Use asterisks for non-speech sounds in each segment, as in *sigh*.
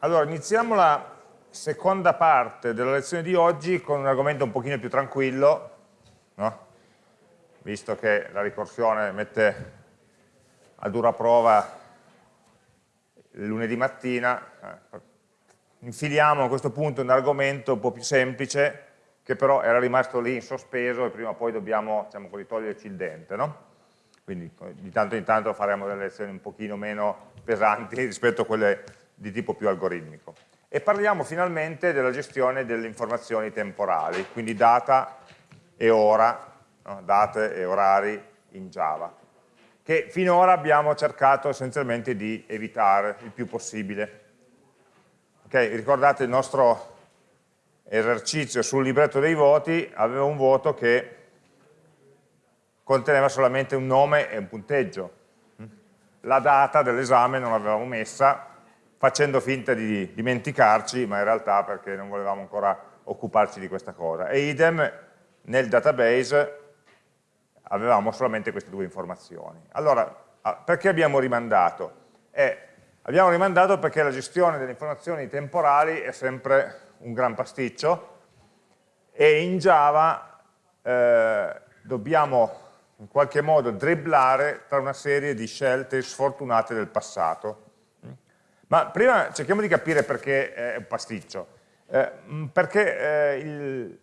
Allora, iniziamo la seconda parte della lezione di oggi con un argomento un pochino più tranquillo, no? visto che la ricorsione mette a dura prova lunedì mattina, eh, infiliamo a questo punto un argomento un po' più semplice, che però era rimasto lì in sospeso e prima o poi dobbiamo diciamo così, toglierci il dente. No? Quindi di tanto in tanto faremo delle lezioni un pochino meno pesanti *laughs* rispetto a quelle di tipo più algoritmico. E parliamo finalmente della gestione delle informazioni temporali, quindi data e ora, no? date e orari in Java, che finora abbiamo cercato essenzialmente di evitare il più possibile. Okay, ricordate il nostro esercizio sul libretto dei voti aveva un voto che conteneva solamente un nome e un punteggio. La data dell'esame non l'avevamo messa facendo finta di dimenticarci, ma in realtà perché non volevamo ancora occuparci di questa cosa. E idem nel database avevamo solamente queste due informazioni. Allora, perché abbiamo rimandato? Eh, abbiamo rimandato perché la gestione delle informazioni temporali è sempre un gran pasticcio e in Java eh, dobbiamo in qualche modo dribblare tra una serie di scelte sfortunate del passato ma prima cerchiamo di capire perché è un pasticcio. Eh, mm, perché eh, il,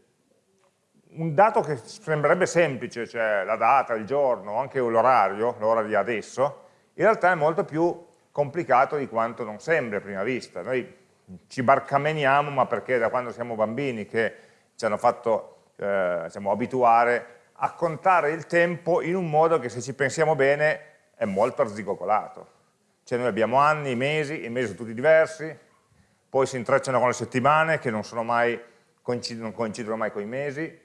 un dato che sembrerebbe semplice, cioè la data, il giorno, anche l'orario, l'ora di adesso, in realtà è molto più complicato di quanto non sembra a prima vista. Noi ci barcameniamo, ma perché da quando siamo bambini che ci hanno fatto eh, diciamo, abituare a contare il tempo in un modo che se ci pensiamo bene è molto arzigogolato. Cioè noi abbiamo anni, mesi, i mesi sono tutti diversi, poi si intrecciano con le settimane che non, mai, non coincidono mai con i mesi,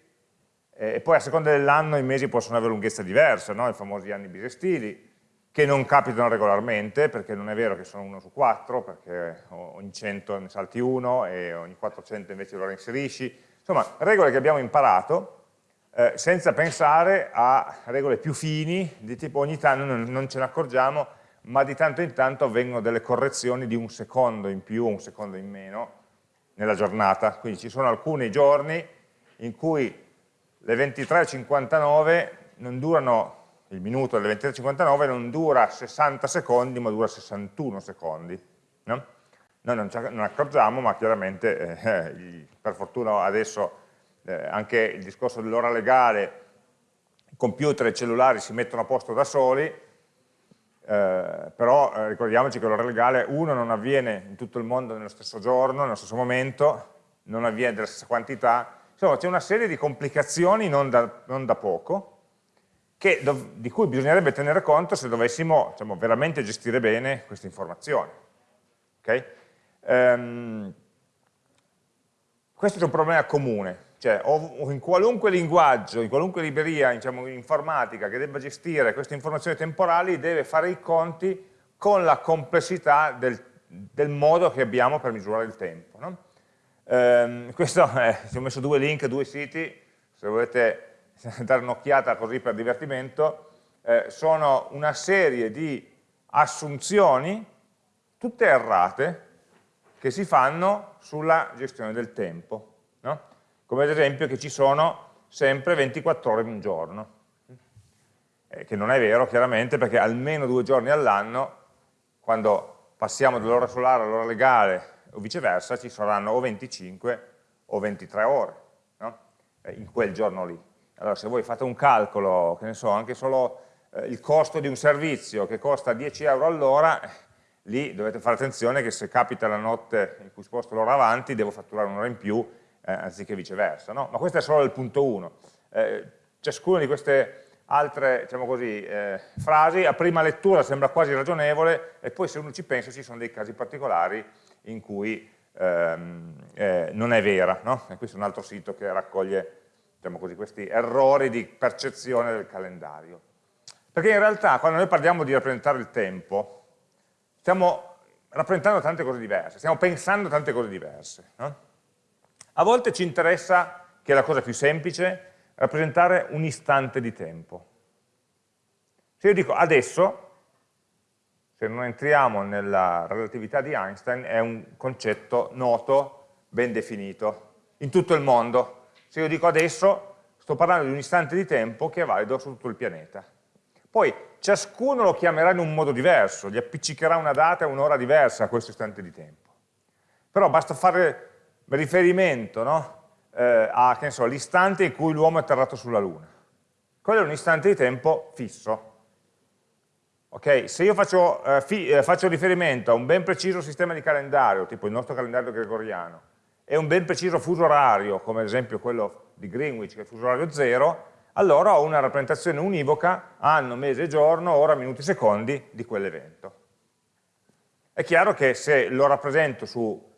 e poi a seconda dell'anno i mesi possono avere lunghezza diversa, no? i famosi anni bisestili, che non capitano regolarmente, perché non è vero che sono uno su quattro, perché ogni 100 ne salti uno e ogni 400 invece lo reinserisci. Insomma, regole che abbiamo imparato eh, senza pensare a regole più fini, di tipo ogni tanto non, non ce ne accorgiamo, ma di tanto in tanto avvengono delle correzioni di un secondo in più o un secondo in meno nella giornata, quindi ci sono alcuni giorni in cui le 23.59 non durano, il minuto delle 23.59 non dura 60 secondi ma dura 61 secondi, no? Noi non, non accorgiamo ma chiaramente eh, per fortuna adesso eh, anche il discorso dell'ora legale, computer e i cellulari si mettono a posto da soli, eh, però eh, ricordiamoci che l'ora legale, uno, non avviene in tutto il mondo nello stesso giorno, nello stesso momento, non avviene della stessa quantità, insomma c'è una serie di complicazioni non da, non da poco, che, di cui bisognerebbe tenere conto se dovessimo diciamo, veramente gestire bene queste informazioni. Okay? Um, questo è un problema comune, cioè in qualunque linguaggio, in qualunque libreria diciamo, informatica che debba gestire queste informazioni temporali deve fare i conti con la complessità del, del modo che abbiamo per misurare il tempo. No? Ehm, *laughs* questo è, ci ho messo due link, due siti, se volete *laughs* dare un'occhiata così per divertimento, eh, sono una serie di assunzioni, tutte errate, che si fanno sulla gestione del tempo. No? Come ad esempio che ci sono sempre 24 ore in un giorno, eh, che non è vero chiaramente perché almeno due giorni all'anno, quando passiamo dall'ora solare all'ora legale o viceversa, ci saranno o 25 o 23 ore no? eh, in quel giorno lì. Allora se voi fate un calcolo, che ne so, anche solo eh, il costo di un servizio che costa 10 euro all'ora, lì dovete fare attenzione che se capita la notte in cui sposto l'ora avanti, devo fatturare un'ora in più eh, anziché viceversa. No? Ma questo è solo il punto 1. Eh, ciascuna di queste altre diciamo così, eh, frasi a prima lettura sembra quasi ragionevole e poi se uno ci pensa ci sono dei casi particolari in cui ehm, eh, non è vera. No? E questo è un altro sito che raccoglie diciamo così, questi errori di percezione del calendario. Perché in realtà quando noi parliamo di rappresentare il tempo, stiamo rappresentando tante cose diverse, stiamo pensando tante cose diverse. No? A volte ci interessa, che è la cosa più semplice, rappresentare un istante di tempo. Se io dico adesso, se non entriamo nella relatività di Einstein, è un concetto noto, ben definito, in tutto il mondo. Se io dico adesso, sto parlando di un istante di tempo che è valido su tutto il pianeta. Poi ciascuno lo chiamerà in un modo diverso, gli appiccicherà una data e un'ora diversa a questo istante di tempo. Però basta fare riferimento no? eh, all'istante in cui l'uomo è atterrato sulla Luna. Quello è un istante di tempo fisso. Okay? Se io faccio, eh, eh, faccio riferimento a un ben preciso sistema di calendario, tipo il nostro calendario gregoriano, e un ben preciso fuso orario, come ad esempio quello di Greenwich, che è il fuso orario 0, allora ho una rappresentazione univoca, anno, mese, giorno, ora, minuti, secondi di quell'evento. È chiaro che se lo rappresento su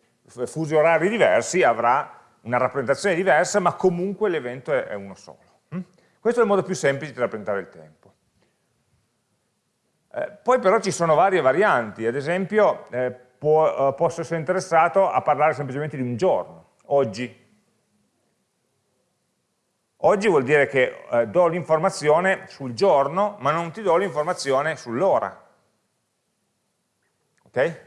fusi orari diversi avrà una rappresentazione diversa, ma comunque l'evento è uno solo. Hm? Questo è il modo più semplice di rappresentare il tempo. Eh, poi però ci sono varie varianti, ad esempio eh, può, eh, posso essere interessato a parlare semplicemente di un giorno, oggi. Oggi vuol dire che eh, do l'informazione sul giorno, ma non ti do l'informazione sull'ora. Ok?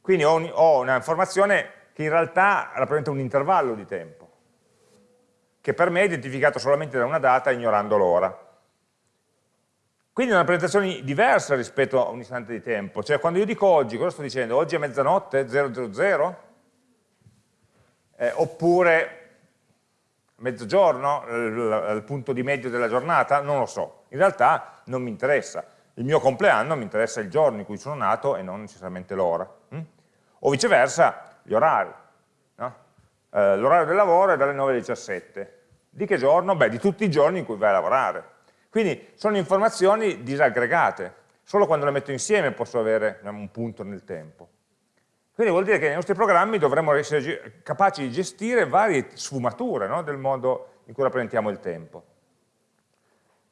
Quindi ho, ho un'informazione che in realtà rappresenta un intervallo di tempo, che per me è identificato solamente da una data ignorando l'ora. Quindi è una rappresentazione diversa rispetto a un istante di tempo, cioè quando io dico oggi, cosa sto dicendo? Oggi è mezzanotte, 000? Eh, oppure mezzogiorno, il punto di medio della giornata? Non lo so, in realtà non mi interessa. Il mio compleanno mi interessa il giorno in cui sono nato e non necessariamente l'ora. Hm? O viceversa, gli orari. No? Eh, L'orario del lavoro è dalle 9 alle 17. Di che giorno? Beh, di tutti i giorni in cui vai a lavorare. Quindi sono informazioni disaggregate. Solo quando le metto insieme posso avere diciamo, un punto nel tempo. Quindi vuol dire che nei nostri programmi dovremmo essere capaci di gestire varie sfumature no? del modo in cui rappresentiamo il tempo.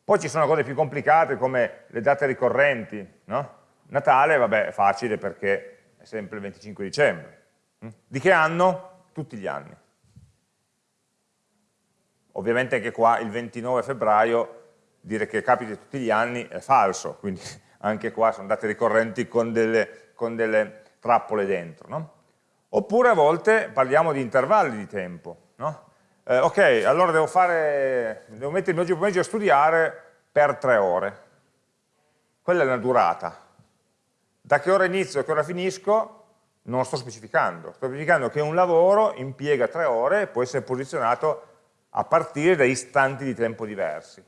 Poi ci sono cose più complicate come le date ricorrenti. No? Natale, vabbè, è facile perché è sempre il 25 dicembre. Di che anno? Tutti gli anni. Ovviamente anche qua il 29 febbraio dire che capita tutti gli anni è falso, quindi *laughs* anche qua sono date ricorrenti con delle, con delle trappole dentro. No? Oppure a volte parliamo di intervalli di tempo. No? Eh, ok, allora devo, fare, devo mettermi oggi pomeriggio a studiare per tre ore. Quella è la durata. Da che ora inizio a che ora finisco non lo sto specificando, sto specificando che un lavoro impiega tre ore e può essere posizionato a partire da istanti di tempo diversi.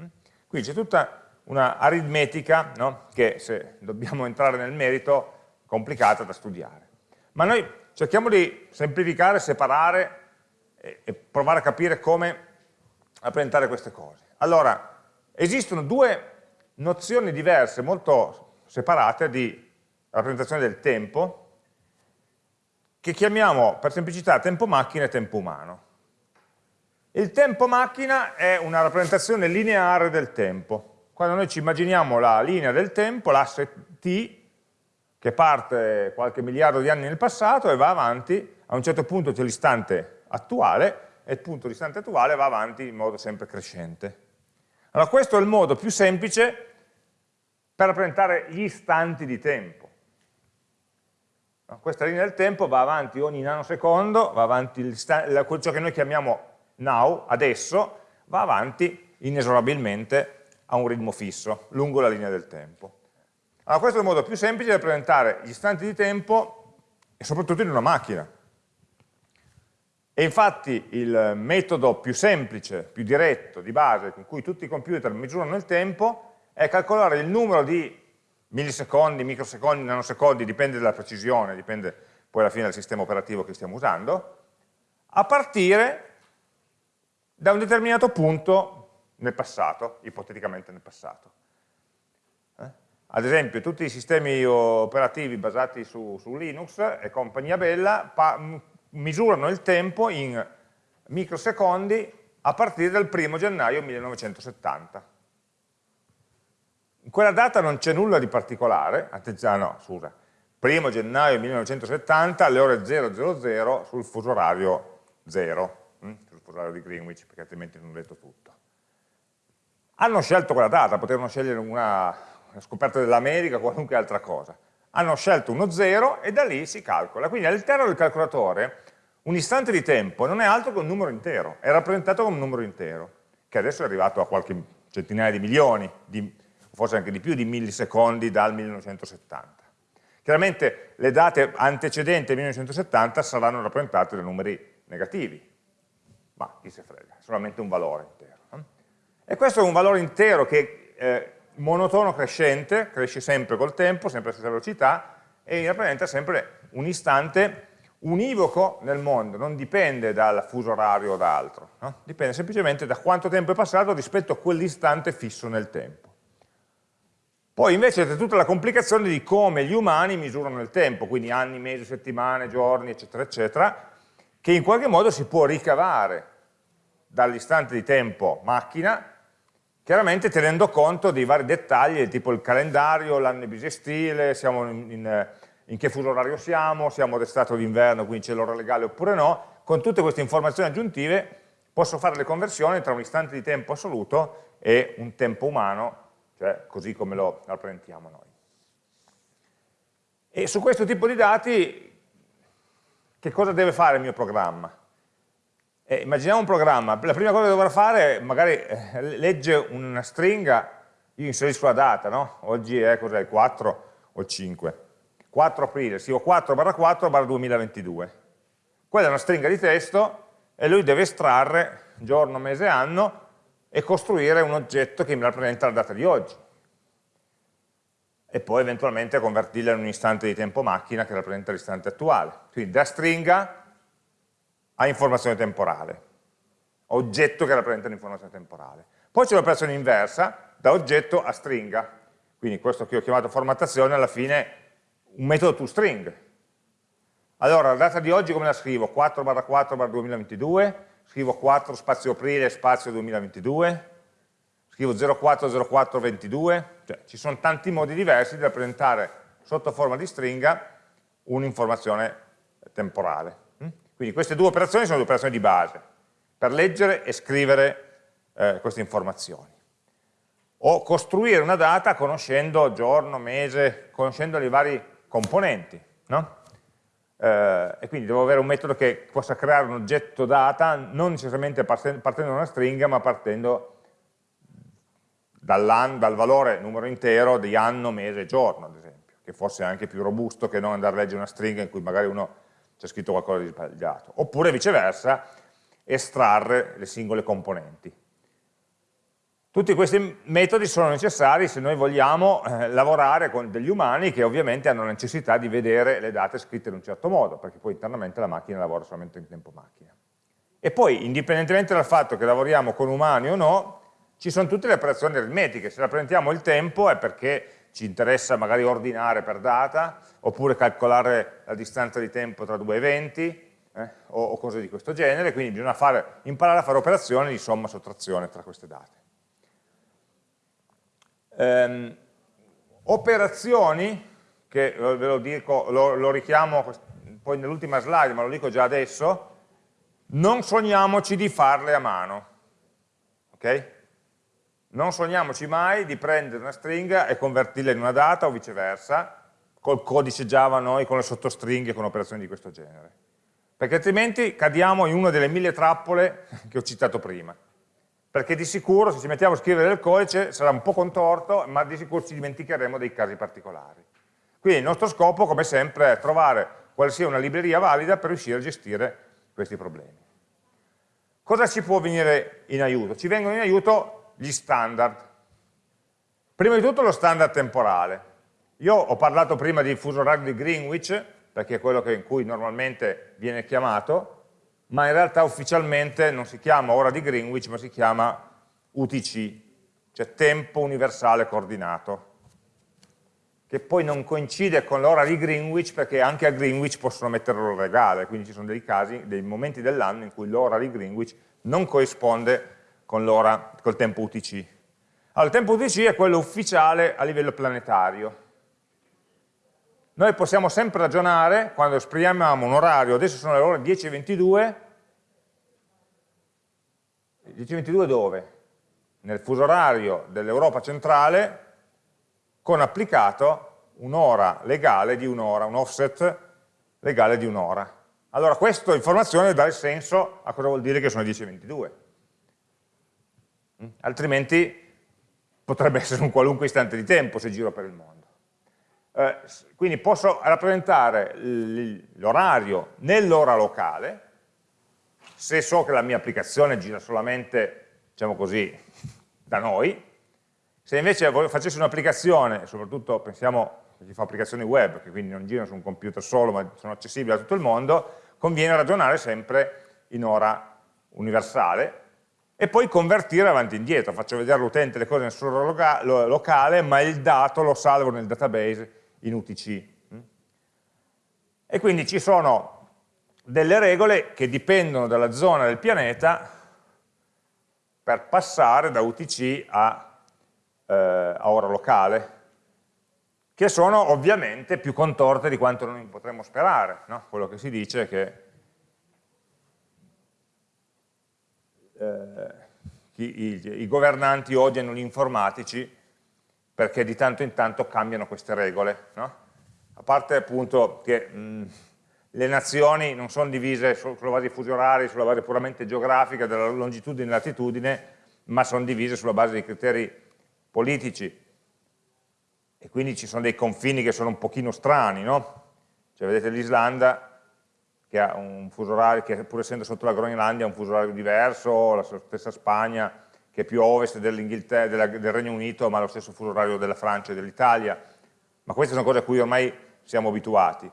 Mm? Quindi c'è tutta una aritmetica no? che, se dobbiamo *laughs* entrare nel merito, è complicata da studiare. Ma noi cerchiamo di semplificare, separare e, e provare a capire come rappresentare queste cose. Allora, esistono due nozioni diverse, molto separate, di rappresentazione del tempo, che chiamiamo per semplicità tempo macchina e tempo umano. Il tempo macchina è una rappresentazione lineare del tempo. Quando noi ci immaginiamo la linea del tempo, l'asse t, che parte qualche miliardo di anni nel passato e va avanti, a un certo punto c'è l'istante attuale e il punto di istante attuale va avanti in modo sempre crescente. Allora questo è il modo più semplice per rappresentare gli istanti di tempo. Questa linea del tempo va avanti ogni nanosecondo, va avanti ciò che noi chiamiamo now, adesso, va avanti inesorabilmente a un ritmo fisso, lungo la linea del tempo. Allora questo è il modo più semplice di rappresentare gli istanti di tempo e soprattutto in una macchina. E infatti il metodo più semplice, più diretto, di base, con cui tutti i computer misurano il tempo, è calcolare il numero di millisecondi, microsecondi, nanosecondi, dipende dalla precisione, dipende poi alla fine dal sistema operativo che stiamo usando, a partire da un determinato punto nel passato, ipoteticamente nel passato. Eh? Ad esempio, tutti i sistemi operativi basati su, su Linux e compagnia bella misurano il tempo in microsecondi a partire dal 1 gennaio 1970 in quella data non c'è nulla di particolare, attenzione, no, scusa, 1 gennaio 1970 alle ore 000 sul fuso orario 0, hm? sul fuso orario di Greenwich, perché altrimenti non ho detto tutto. Hanno scelto quella data, potevano scegliere una, una scoperta dell'America o qualunque altra cosa. hanno scelto uno 0 e da lì si calcola. Quindi all'interno del calcolatore un istante di tempo non è altro che un numero intero, è rappresentato come un numero intero, che adesso è arrivato a qualche centinaia di milioni, di, forse anche di più, di millisecondi dal 1970. Chiaramente le date antecedenti al 1970 saranno rappresentate da numeri negativi, ma chi se frega, è solamente un valore intero. E questo è un valore intero che eh, monotono crescente, cresce sempre col tempo, sempre alla stessa velocità, e rappresenta sempre un istante univoco nel mondo, non dipende dal fuso orario o da altro, no? dipende semplicemente da quanto tempo è passato rispetto a quell'istante fisso nel tempo. Poi invece c'è tutta la complicazione di come gli umani misurano il tempo, quindi anni, mesi, settimane, giorni, eccetera, eccetera, che in qualche modo si può ricavare dall'istante di tempo macchina chiaramente tenendo conto dei vari dettagli, tipo il calendario, l'anno bisestile, siamo in, in, in, che fuso orario siamo, siamo d'estate o d'inverno, quindi c'è l'ora legale oppure no, con tutte queste informazioni aggiuntive posso fare le conversioni tra un istante di tempo assoluto e un tempo umano, cioè così come lo rappresentiamo noi. E su questo tipo di dati che cosa deve fare il mio programma? Eh, immaginiamo un programma, la prima cosa che dovrà fare magari eh, legge una stringa, io inserisco la data, no? Oggi è cos'è, il 4 o il 5? 4 aprile, scrivo 4 barra 4 barra 2022. Quella è una stringa di testo e lui deve estrarre giorno, mese, anno e costruire un oggetto che mi rappresenta la data di oggi. E poi eventualmente convertirla in un istante di tempo macchina che rappresenta l'istante attuale. Quindi da stringa a informazione temporale, oggetto che rappresenta l'informazione temporale. Poi c'è l'operazione inversa, da oggetto a stringa, quindi questo che ho chiamato formattazione alla fine un metodo toString. Allora, la data di oggi come la scrivo? 4 barra 4 barra 2022, scrivo 4 spazio aprile spazio 2022, scrivo 040422, cioè ci sono tanti modi diversi di rappresentare sotto forma di stringa un'informazione temporale. Quindi queste due operazioni sono due operazioni di base, per leggere e scrivere eh, queste informazioni. O costruire una data conoscendo giorno, mese, conoscendo i vari componenti. No? Eh, e quindi devo avere un metodo che possa creare un oggetto data, non necessariamente partendo da una stringa, ma partendo dal valore numero intero di anno, mese, giorno, ad esempio, che forse è anche più robusto che non andare a leggere una stringa in cui magari uno c'è scritto qualcosa di sbagliato, oppure viceversa estrarre le singole componenti. Tutti questi metodi sono necessari se noi vogliamo eh, lavorare con degli umani che ovviamente hanno necessità di vedere le date scritte in un certo modo, perché poi internamente la macchina lavora solamente in tempo macchina. E poi, indipendentemente dal fatto che lavoriamo con umani o no, ci sono tutte le operazioni aritmetiche. Se rappresentiamo il tempo è perché ci interessa magari ordinare per data, oppure calcolare la distanza di tempo tra due eventi, eh, o, o, cose di questo genere, quindi bisogna fare, imparare a fare operazioni di somma sottrazione tra queste date. Ehm, operazioni, che ve lo, dico, lo, lo richiamo poi nell'ultima slide, ma lo dico già adesso, non sogniamoci di farle a mano. ok? Non sogniamoci mai di prendere una stringa e convertirla in una data o viceversa, col codice Java noi, con le sottostringhe, con operazioni di questo genere. Perché altrimenti cadiamo in una delle mille trappole che ho citato prima. Perché di sicuro se ci mettiamo a scrivere il codice sarà un po' contorto, ma di sicuro ci dimenticheremo dei casi particolari. Quindi il nostro scopo, come sempre, è trovare quale sia una libreria valida per riuscire a gestire questi problemi. Cosa ci può venire in aiuto? Ci vengono in aiuto gli standard. Prima di tutto lo standard temporale. Io ho parlato prima di fuso orario di Greenwich, perché è quello in cui normalmente viene chiamato, ma in realtà ufficialmente non si chiama ora di Greenwich, ma si chiama UTC, cioè tempo universale coordinato, che poi non coincide con l'ora di Greenwich perché anche a Greenwich possono mettere l'ora legale, quindi ci sono dei casi, dei momenti dell'anno in cui l'ora di Greenwich non corrisponde con l'ora, col tempo UTC. Allora, il tempo UTC è quello ufficiale a livello planetario. Noi possiamo sempre ragionare, quando esprimiamo un orario, adesso sono le ore 10.22, 10.22 dove? Nel fuso orario dell'Europa centrale, con applicato un'ora legale di un'ora, un offset legale di un'ora. Allora questa informazione dà il senso a cosa vuol dire che sono 10.22. Mm? Altrimenti potrebbe essere un qualunque istante di tempo se giro per il mondo. Eh, quindi posso rappresentare l'orario nell'ora locale, se so che la mia applicazione gira solamente, diciamo così, da noi, se invece facessi un'applicazione, soprattutto pensiamo a chi fa applicazioni web, che quindi non girano su un computer solo, ma sono accessibili a tutto il mondo, conviene ragionare sempre in ora universale e poi convertire avanti e indietro. Faccio vedere all'utente le cose nel suo locale, ma il dato lo salvo nel database in UTC. E quindi ci sono delle regole che dipendono dalla zona del pianeta per passare da UTC a eh, a ora locale, che sono ovviamente più contorte di quanto noi potremmo sperare. No? Quello che si dice è che eh, i, i, governanti odiano gli informatici perché di tanto in tanto cambiano queste regole. No? A parte appunto che mh, le nazioni non sono divise sulla base di fusi orari, sulla base puramente geografica, della longitudine e latitudine, ma sono divise sulla base di criteri politici e quindi ci sono dei confini che sono un pochino strani, no? Cioè vedete l'Islanda che ha un fuso orario, che pur essendo sotto la Groenlandia ha un fuso orario diverso, la stessa Spagna che è più a ovest del Regno Unito ma ha lo stesso fuso orario della Francia e dell'Italia, ma queste sono cose a cui ormai siamo abituati.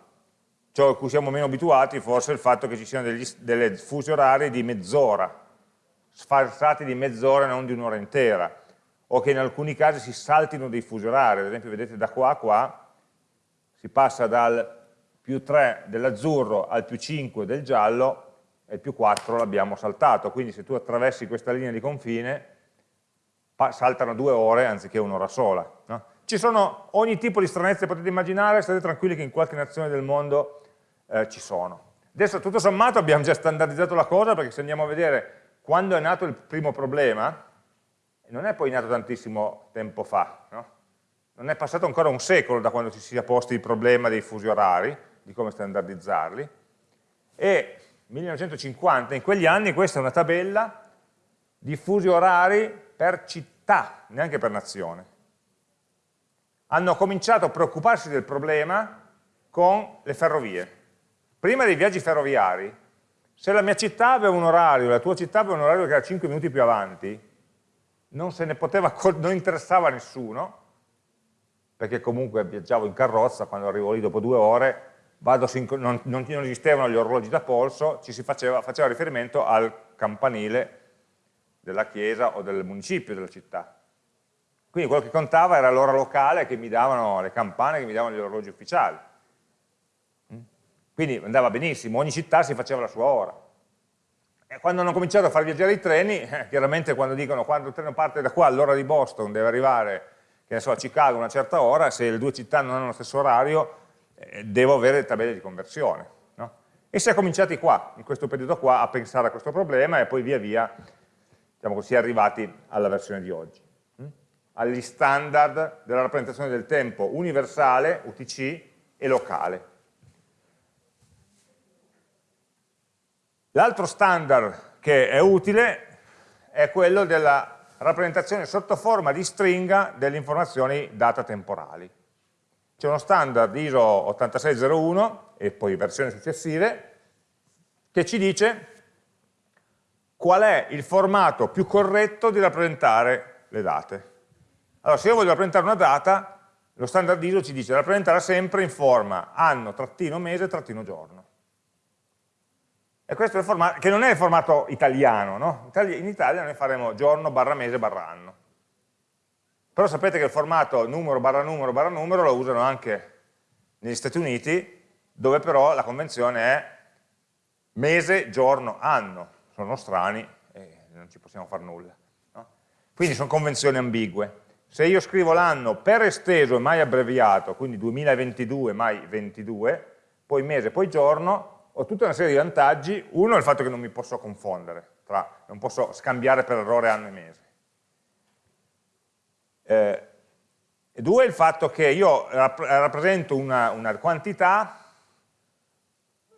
Ciò a cui siamo meno abituati forse è il fatto che ci siano degli, delle fusi orari di mezz'ora, sfarsati di mezz'ora e non di un'ora intera o che in alcuni casi si saltino dei fusi orari, ad esempio vedete da qua a qua si passa dal più 3 dell'azzurro al più 5 del giallo e il più 4 l'abbiamo saltato, quindi se tu attraversi questa linea di confine saltano due ore anziché un'ora sola. No? Ci sono ogni tipo di stranezze potete immaginare, state tranquilli che in qualche nazione del mondo eh, ci sono. Adesso tutto sommato abbiamo già standardizzato la cosa perché se andiamo a vedere quando è nato il primo problema, non è poi nato tantissimo tempo fa, no? non è passato ancora un secolo da quando ci sia posto il problema dei fusi orari, di come standardizzarli, e 1950, in quegli anni questa è una tabella di fusi orari per città, neanche per nazione. Hanno cominciato a preoccuparsi del problema con le ferrovie. Prima dei viaggi ferroviari, se la mia città aveva un orario, la tua città aveva un orario che era 5 minuti più avanti, non poteva, non interessava a nessuno, perché comunque viaggiavo in carrozza, quando arrivo lì dopo due ore, non, non, non, esistevano gli orologi da polso, ci si faceva, faceva riferimento al campanile della chiesa o del municipio della città. Quindi quello che contava era l'ora locale che mi davano le campane, che mi davano gli orologi ufficiali. Quindi andava benissimo, ogni città si faceva la sua ora. E quando hanno cominciato a far viaggiare i treni, eh, chiaramente quando dicono quando il treno parte da qua all'ora di Boston deve arrivare che ne so, a Chicago a una certa ora, se le due città non hanno lo stesso orario, eh, devo avere tabelle di conversione. No? E si è cominciati qua, in questo periodo qua, a pensare a questo problema e poi via via diciamo così, arrivati alla versione di oggi. Hm? Agli standard della rappresentazione del tempo universale, UTC, e locale. L'altro standard che è utile è quello della rappresentazione sotto forma di stringa delle informazioni data temporali. C'è uno standard ISO 8601 e poi versioni successive che ci dice qual è il formato più corretto di rappresentare le date. Allora, se io voglio rappresentare una data, lo standard ISO ci dice rappresentarla sempre in forma anno, trattino, mese, trattino, giorno. E questo è il formato, che non è il formato italiano, no? In Italia noi faremo giorno barra mese barra anno. Però sapete che il formato numero barra numero barra numero lo usano anche negli Stati Uniti, dove però la convenzione è mese, giorno, anno. Sono strani e non ci possiamo fare nulla. No? Quindi sono convenzioni ambigue. Se io scrivo l'anno per esteso e mai abbreviato, quindi 2022 mai 22, poi mese, poi giorno, ho tutta una serie di vantaggi, uno è il fatto che non mi posso confondere, tra, non posso scambiare per errore anno e mese. Eh, E due, il fatto che io rappresento una, una quantità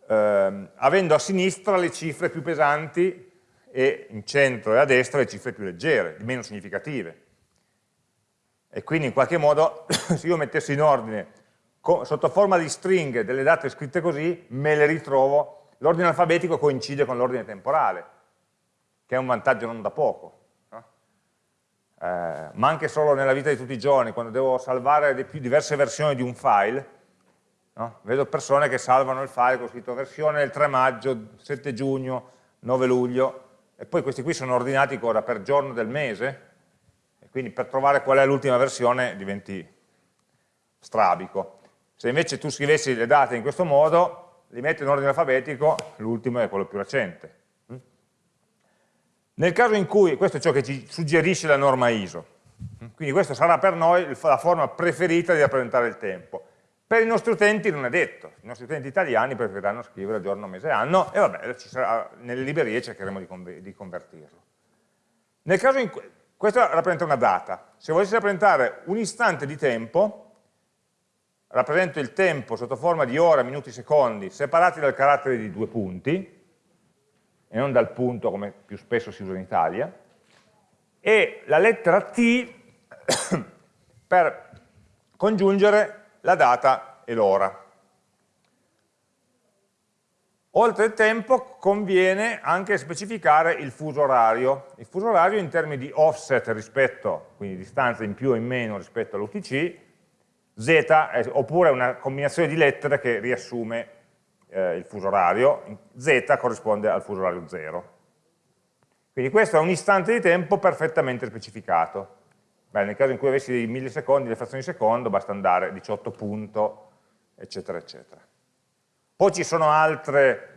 ehm, avendo a sinistra le cifre più pesanti e in centro e a destra le cifre più leggere, meno significative. E quindi in qualche modo, *coughs* se io mettessi in ordine sotto forma di stringhe delle date scritte così, me le ritrovo, l'ordine alfabetico coincide con l'ordine temporale, che è un vantaggio non da poco. Eh, ma anche solo nella vita di tutti i giorni, quando devo salvare diverse versioni di un file, no? vedo persone che salvano il file con scritto versione del 3 maggio, 7 giugno, 9 luglio, e poi questi qui sono ordinati ora per giorno del mese, e quindi per trovare qual è l'ultima versione diventi strabico. Se invece tu scrivessi le date in questo modo, li metti in ordine alfabetico, l'ultimo è quello più recente. Nel caso in cui, questo è ciò che ci suggerisce la norma ISO, quindi questa sarà per noi la forma preferita di rappresentare il tempo. Per i nostri utenti non è detto, i nostri utenti italiani preferiranno scrivere giorno, mese, anno e vabbè, sarà, nelle librerie cercheremo di, convertirlo. Nel caso in cui, questo rappresenta una data, se volessi rappresentare un istante di tempo, rappresento il tempo sotto forma di ore, minuti, secondi, separati dal carattere di due punti, e non dal punto come più spesso si usa in Italia, e la lettera T *coughs* per congiungere la data e l'ora. Oltre il tempo conviene anche specificare il fuso orario. Il fuso orario in termini di offset rispetto, quindi distanza in più o in meno rispetto all'UTC, Z, eh, oppure una combinazione di lettere che riassume eh, il fuso orario, Z corrisponde al fuso orario 0. Quindi questo è un istante di tempo perfettamente specificato. Beh, nel caso in cui avessi dei millisecondi, le frazioni di secondo, basta andare 18 punto, eccetera, eccetera. Poi ci sono altre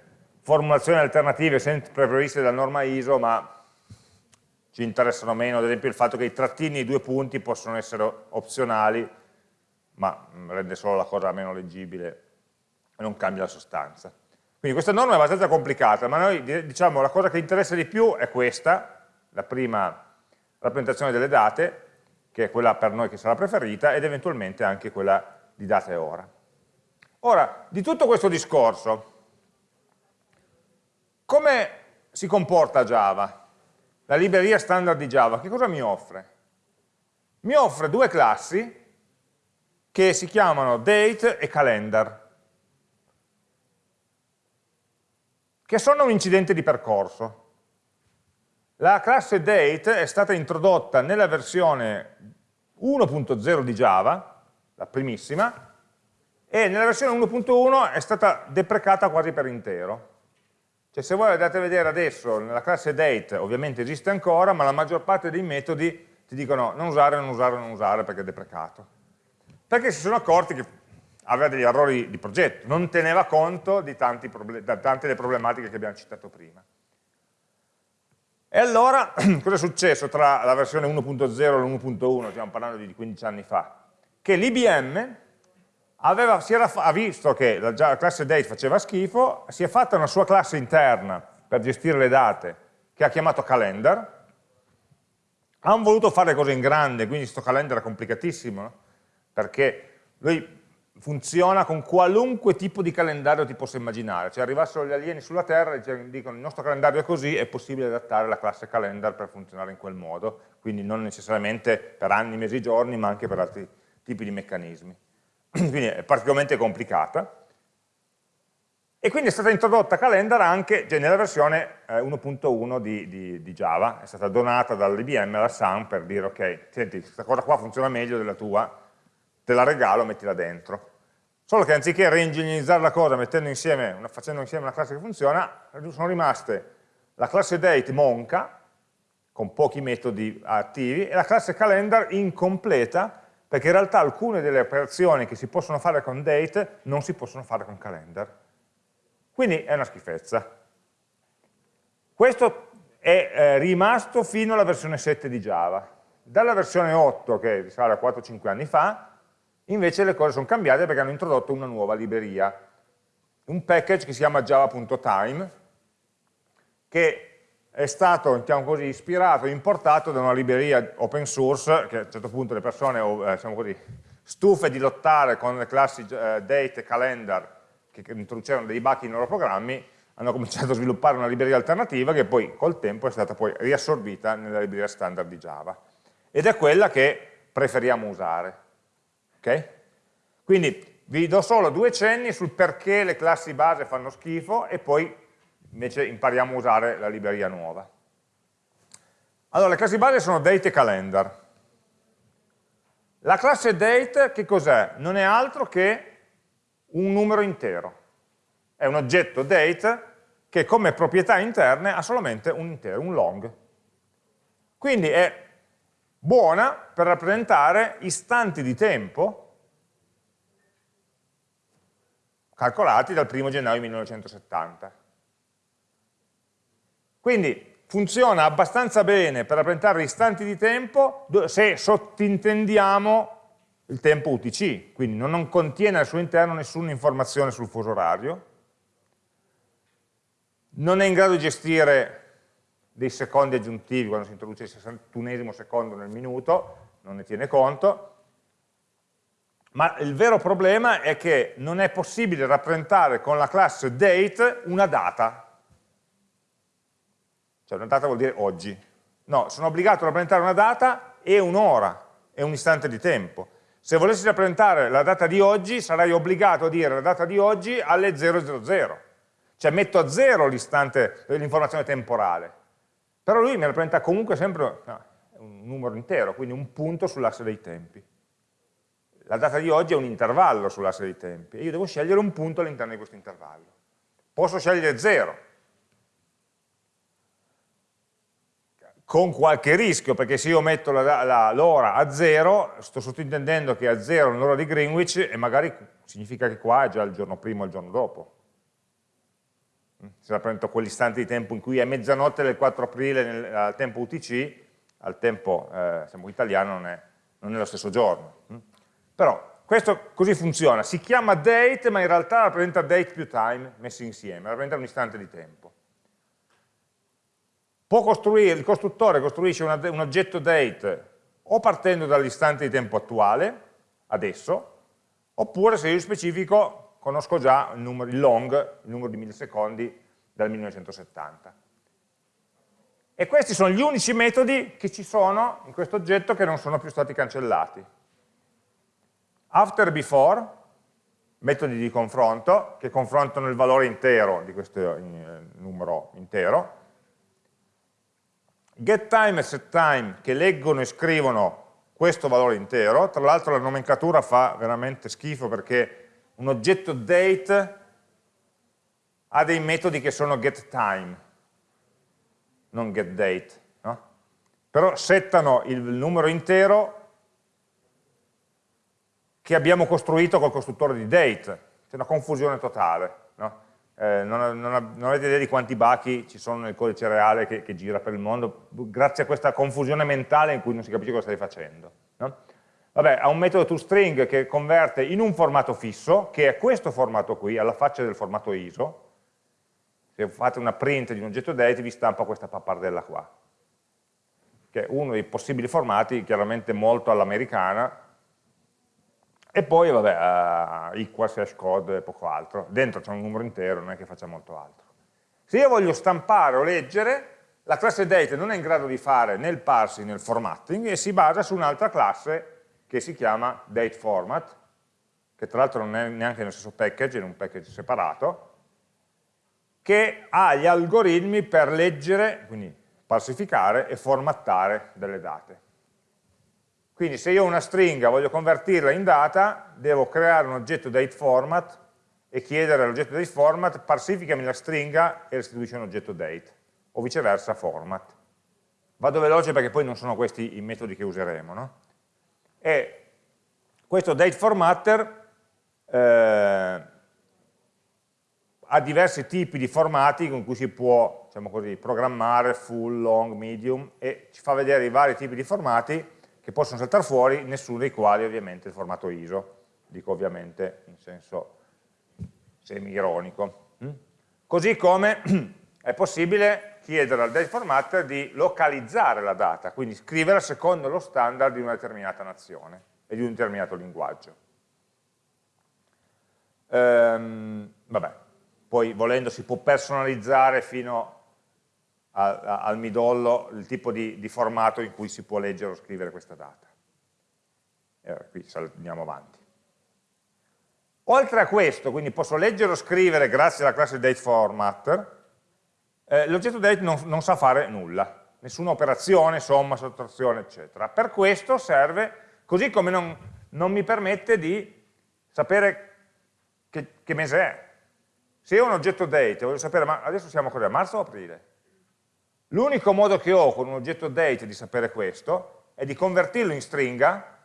formulazioni alternative sempre previste dalla norma ISO, ma ci interessano meno, ad esempio il fatto che i trattini i due punti possono essere opzionali, ma mm, rende solo la cosa meno leggibile e non cambia la sostanza. Quindi questa norma è abbastanza complicata, ma noi diciamo la cosa che interessa di più è questa, la prima rappresentazione delle date, che è quella per noi che sarà preferita, ed eventualmente anche quella di data e ora. Ora, di tutto questo discorso, come si comporta Java? La libreria standard di Java, che cosa mi offre? Mi offre due classi che si chiamano date e calendar, che sono un incidente di percorso. La classe date è stata introdotta nella versione 1.0 di Java, la primissima, e nella versione 1.1 è stata deprecata quasi per intero. Cioè se voi andate a vedere adesso, nella classe date ovviamente esiste ancora, ma la maggior parte dei metodi ti dicono non usare, non usare, non usare perché è deprecato perché si sono accorti che aveva degli errori di progetto, non teneva conto di tante delle problematiche che abbiamo citato prima. E allora, *clears throat* cosa è successo tra la versione 1.0 e l'1.1, stiamo parlando di 15 anni fa? Che l'IBM ha visto che la, la classe date faceva schifo, si è fatta una sua classe interna per gestire le date, che ha chiamato calendar, hanno voluto fare cose in grande, quindi questo calendar è complicatissimo, perché lui funziona con qualunque tipo di calendario ti possa immaginare, cioè arrivassero gli alieni sulla Terra e dicono il nostro calendario è così, è possibile adattare la classe calendar per funzionare in quel modo, quindi non necessariamente per anni, mesi, giorni, ma anche per altri tipi di meccanismi. *clears throat* quindi è particolarmente complicata. E quindi è stata introdotta calendar anche cioè nella versione 1.1 eh, di, di, di, Java, è stata donata dall'IBM alla Sun per dire ok, senti, questa cosa qua funziona meglio della tua, te la regalo, mettila dentro. Solo che anziché reingegnizzare la cosa insieme, una, facendo insieme una classe che funziona, sono rimaste la classe date monca, con pochi metodi attivi, e la classe calendar incompleta, perché in realtà alcune delle operazioni che si possono fare con date non si possono fare con calendar. Quindi è una schifezza. Questo è eh, rimasto fino alla versione 7 di Java. Dalla versione 8, che risale a 4-5 anni fa, Invece le cose sono cambiate perché hanno introdotto una nuova libreria, un package che si chiama java.time, che è stato, diciamo così, ispirato importato da una libreria open source, che a un certo punto le persone, diciamo così, stufe di lottare con le classi eh, date e calendar che introducevano dei bug nei loro programmi, hanno cominciato a sviluppare una libreria alternativa che poi col tempo è stata poi riassorbita nella libreria standard di Java. Ed è quella che preferiamo usare. Okay? Quindi vi do solo due cenni sul perché le classi base fanno schifo e poi invece impariamo a usare la libreria nuova. Allora, le classi base sono date e calendar. La classe date che cos'è? Non è altro che un numero intero è un oggetto date che come proprietà interne ha solamente un intero, un long. Quindi è buona per rappresentare istanti di tempo calcolati dal 1 gennaio 1970. Quindi funziona abbastanza bene per rappresentare istanti di tempo se sottintendiamo il tempo UTC, quindi non contiene al suo interno nessuna informazione sul fuso orario, non è in grado di gestire dei secondi aggiuntivi quando si introduce il 61esimo secondo nel minuto, non ne tiene conto, ma il vero problema è che non è possibile rappresentare con la classe date una data, cioè una data vuol dire oggi, no, sono obbligato a rappresentare una data e un'ora, e un istante di tempo. Se volessi rappresentare la data di oggi sarei obbligato a dire la data di oggi alle 000, cioè metto a zero l'istante, l'informazione temporale, però lui mi rappresenta comunque sempre no, un numero intero, quindi un punto sull'asse dei tempi. La data di oggi è un intervallo sull'asse dei tempi e io devo scegliere un punto all'interno di questo intervallo. Posso scegliere zero, con qualche rischio, perché se io metto l'ora a zero, sto sottintendendo che a zero è l'ora di Greenwich e magari significa che qua è già il giorno prima o il giorno dopo se rappresento quell'istante di tempo in cui è mezzanotte del 4 aprile nel, al tempo UTC, al tempo eh, siamo italiano non è, non è, lo stesso giorno. Mm? Però questo così funziona, si chiama date ma in realtà rappresenta date più time messi insieme, rappresenta un istante di tempo. Il costruttore costruisce una, un oggetto date o partendo dall'istante di tempo attuale, adesso, oppure se io specifico conosco già il, numero, il long, il numero di millisecondi dal 1970. E questi sono gli unici metodi che ci sono in questo oggetto che non sono più stati cancellati. After before, metodi di confronto, che confrontano il valore intero di questo eh, numero intero, getTime e setTime che leggono e scrivono questo valore intero, tra l'altro la nomenclatura fa veramente schifo perché un oggetto date ha dei metodi che sono getTime, non getDate, no? però settano il numero intero che abbiamo costruito col costruttore di date, c'è una confusione totale, no? eh, non, non, non, avete idea di quanti bachi ci sono nel codice reale che, che, gira per il mondo, grazie a questa confusione mentale in cui non si capisce cosa stai facendo. No? Vabbè, ha un metodo toString che converte in un formato fisso, che è questo formato qui, alla faccia del formato ISO. Se fate una print di un oggetto date vi stampa questa pappardella qua, che è uno dei possibili formati, chiaramente molto all'americana, e poi, vabbè, uh, equals, hash code e poco altro. Dentro c'è un numero intero, non è che faccia molto altro. Se io voglio stampare o leggere, la classe date non è in grado di fare né il parsing né il formatting e si basa su un'altra classe che si chiama dateFormat, che tra l'altro non è neanche nello stesso package, è in un package separato, che ha gli algoritmi per leggere, quindi falsificare e formattare delle date. Quindi se io ho una stringa, voglio convertirla in data, devo creare un oggetto dateFormat e chiedere all'oggetto dateFormat parsificami la stringa e restituisci un oggetto date, o viceversa format. Vado veloce perché poi non sono questi i metodi che useremo. No? E questo date formatter eh, ha diversi tipi di formati con cui si può diciamo così, programmare full, long, medium e ci fa vedere i vari tipi di formati che possono saltare fuori, nessuno dei quali ovviamente il formato ISO, dico ovviamente in senso semi-ironico. Mm? Così come *clears throat* è possibile chiedere al date formatter di localizzare la data, quindi scriverla secondo lo standard di una determinata nazione e di un determinato linguaggio. Ehm, vabbè, poi volendo si può personalizzare fino a, a, al midollo il tipo di, di, formato in cui si può leggere o scrivere questa data. E qui andiamo avanti. Oltre a questo, quindi posso leggere o scrivere grazie alla classe dateFormat, eh, l'oggetto date non, non, sa fare nulla, nessuna operazione, somma, sottrazione, eccetera. Per questo serve, così come non, non mi permette di sapere che, che, mese è. Se io ho un oggetto date, voglio sapere, ma adesso siamo a marzo o aprile? L'unico modo che ho con un oggetto date di sapere questo è di convertirlo in stringa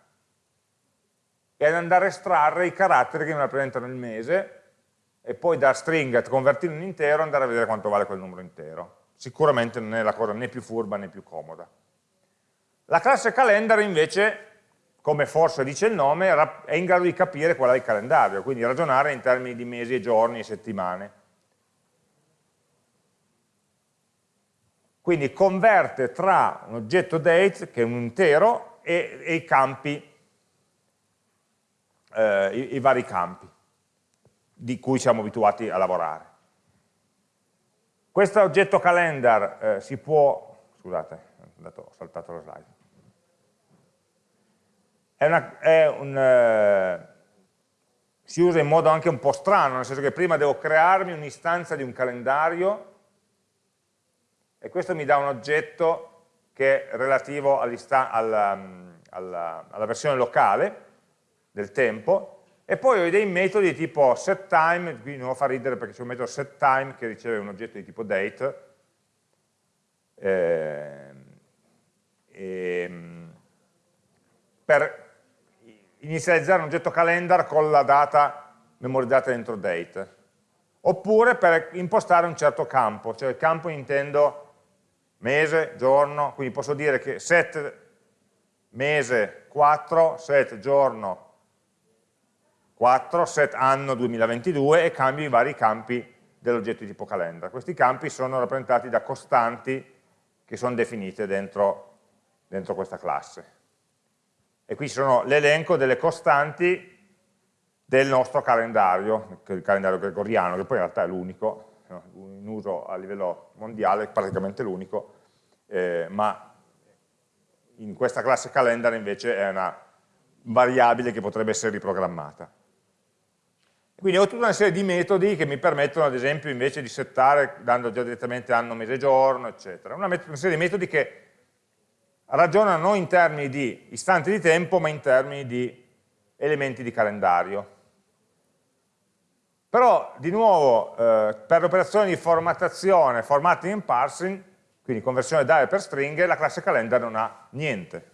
e andare a estrarre i caratteri che mi rappresentano il mese e poi da stringa convertirlo in intero andare a vedere quanto vale quel numero intero. Sicuramente non è la cosa né più furba né più comoda. La classe calendar invece, come forse dice il nome, è in grado di capire qual è il calendario, quindi ragionare in termini di mesi e giorni e settimane. Quindi converte tra un oggetto date, che è un intero, e, e i campi eh, i, i, vari campi di cui siamo abituati a lavorare. Questo oggetto calendar eh, si può, scusate, ho saltato la slide, è, una, è un, eh, si usa in modo anche un po' strano, nel senso che prima devo crearmi un'istanza di un calendario e questo mi dà un oggetto che è relativo alla, alla, alla versione locale, del tempo, e poi ho dei metodi tipo setTime, qui non lo fa ridere perché c'è un metodo setTime che riceve un oggetto di tipo date, eh, e, per inizializzare un oggetto calendar con la data memorizzata dentro date, oppure per impostare un certo campo, cioè il campo intendo mese, giorno, quindi posso dire che set mese 4, set giorno 4, set anno 2022 e cambio i vari campi dell'oggetto di tipo calendar. Questi campi sono rappresentati da costanti che sono definite dentro, dentro questa classe. E qui ci sono l'elenco delle costanti del nostro calendario, il calendario gregoriano, che poi in realtà è l'unico, in uso a livello mondiale, praticamente l'unico, eh, ma in questa classe calendar invece è una variabile che potrebbe essere riprogrammata. Quindi ho tutta una serie di metodi che mi permettono, ad esempio, invece di settare, dando già direttamente anno, mese, giorno, eccetera. Una, una serie di metodi che ragionano non in termini di istanti di tempo, ma in termini di elementi di calendario. Però, di nuovo, eh, per le operazioni di formattazione, formatting and parsing, quindi conversione date per stringhe, la classe calendar non ha niente.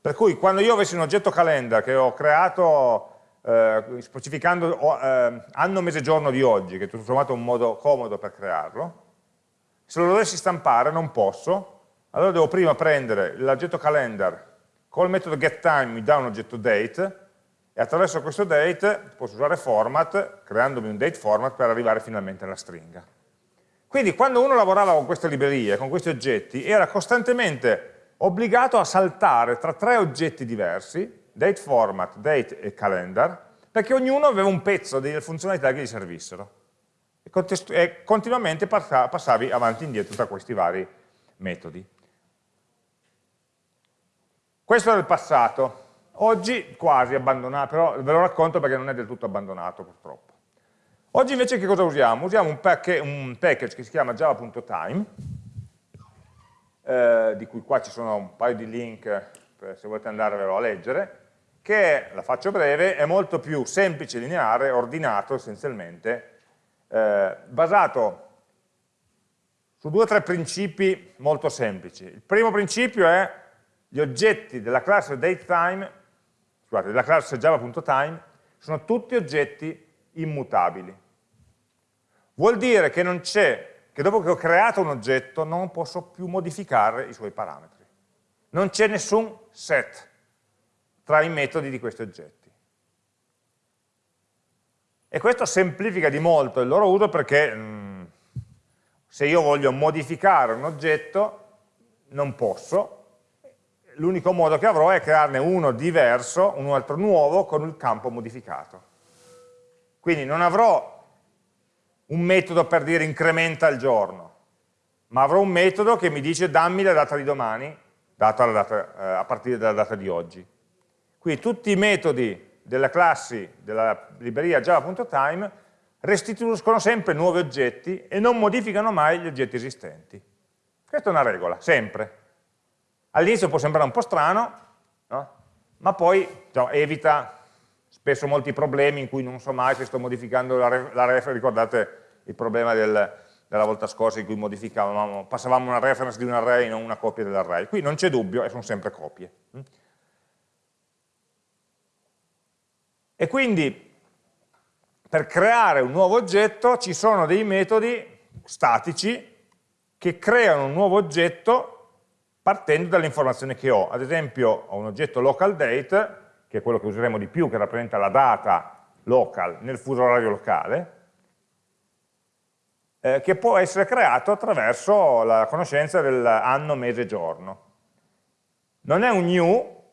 Per cui quando io avessi un oggetto calendar che ho creato eh, specificando eh, anno, mese, giorno di oggi, che è tutto sommato un modo comodo per crearlo, se lo dovessi stampare non posso, allora devo prima prendere l'oggetto calendar col metodo getTime mi dà un oggetto date e attraverso questo date posso usare format, creandomi un date format per arrivare finalmente alla stringa. Quindi quando uno lavorava con queste librerie, con questi oggetti, era costantemente obbligato a saltare tra tre oggetti diversi date format, date e calendar, perché ognuno aveva un pezzo delle funzionalità che gli servissero. E, e continuamente passavi avanti e indietro tra questi vari metodi. Questo era il passato. Oggi quasi abbandonato, però ve lo racconto perché non è del tutto abbandonato purtroppo. Oggi invece che cosa usiamo? Usiamo un, pack un package che si chiama java.time, eh, di cui qua ci sono un paio di link eh, se volete andarvelo a leggere, che, la faccio breve, è molto più semplice, lineare, ordinato essenzialmente, eh, basato su due o tre principi molto semplici. Il primo principio è gli oggetti della classe datetime, scusate, della classe java.time, sono tutti oggetti immutabili. Vuol dire che non c'è, che dopo che ho creato un oggetto non posso più modificare i suoi parametri. Non c'è nessun set tra i metodi di questi oggetti. E questo semplifica di molto il loro uso perché mh, mm, Se io voglio modificare un oggetto, non posso, l'unico modo che avrò è crearne uno diverso, un altro nuovo, con il campo modificato. Quindi non avrò un metodo per dire incrementa il giorno, ma avrò un metodo che mi dice dammi la data di domani, data data, eh, a partire dalla data di oggi. Quindi tutti i metodi delle classi della libreria java.time restituiscono sempre nuovi oggetti e non modificano mai gli oggetti esistenti. Questa è una regola, sempre. All'inizio può sembrare un po' strano, no? ma poi no, evita spesso molti problemi in cui non so mai se sto modificando la, reference, ricordate il problema del, della volta scorsa in cui modificavamo, passavamo una reference di un array, non una copia dell'array. Qui non c'è dubbio e sono sempre copie. E quindi per creare un nuovo oggetto ci sono dei metodi statici che creano un nuovo oggetto partendo dalle informazioni che ho. Ad esempio ho un oggetto local date, che è quello che useremo di più, che rappresenta la data local nel fuso orario locale, eh, che può essere creato attraverso la conoscenza dell'anno, mese, giorno. Non è un new,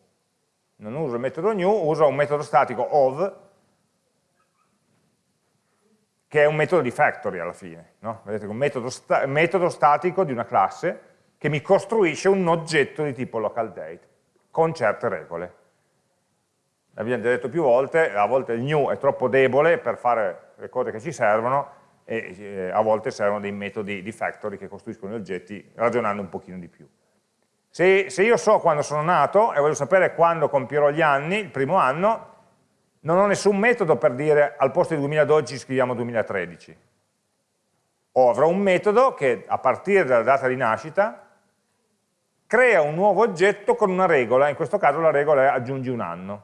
non uso il metodo new, uso un metodo statico of, che è un metodo di factory alla fine. No? Vedete, un metodo, sta metodo statico di una classe che mi costruisce un oggetto di tipo local date, con certe regole. L'abbiamo già detto più volte, a volte il new è troppo debole per fare le cose che ci servono e eh, a volte servono dei metodi di factory che costruiscono gli oggetti ragionando un pochino di più. Se, se io so quando sono nato e voglio sapere quando compierò gli anni, il primo anno, non ho nessun metodo per dire al posto di 2012 scriviamo 2013. O avrò un metodo che a partire dalla data di nascita crea un nuovo oggetto con una regola, in questo caso la regola è aggiungi un anno,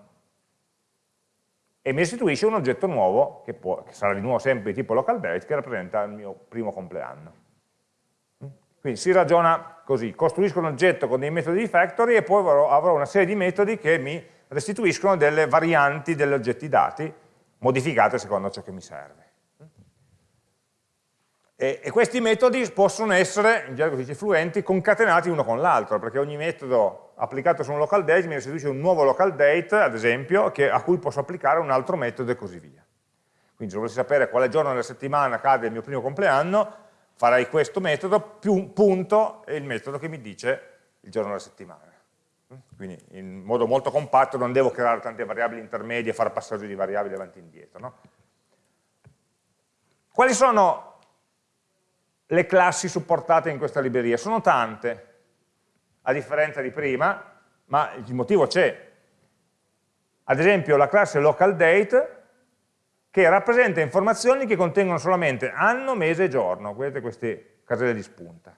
e mi restituisce un oggetto nuovo, che, può, che sarà di nuovo sempre di tipo local date, che rappresenta il mio primo compleanno. Quindi si ragiona così, costruisco un oggetto con dei metodi di factory e poi avrò, una serie di metodi che mi restituiscono delle varianti degli oggetti dati, modificate secondo ciò che mi serve. E, e, questi metodi possono essere, in gergo si dice fluenti, concatenati uno con l'altro, perché ogni metodo applicato su un local date mi restituisce un nuovo local date, ad esempio, che, a cui posso applicare un altro metodo e così via. Quindi se volessi sapere quale giorno della settimana cade il mio primo compleanno, farei questo metodo più un punto e il metodo che mi dice il giorno della settimana. Quindi in modo molto compatto non devo creare tante variabili intermedie e fare passaggio di variabili avanti e indietro. No? Quali sono le classi supportate in questa libreria? Sono tante, a differenza di prima, ma il motivo c'è. Ad esempio la classe localDate che rappresenta informazioni che contengono solamente anno, mese e giorno, vedete queste caselle di spunta.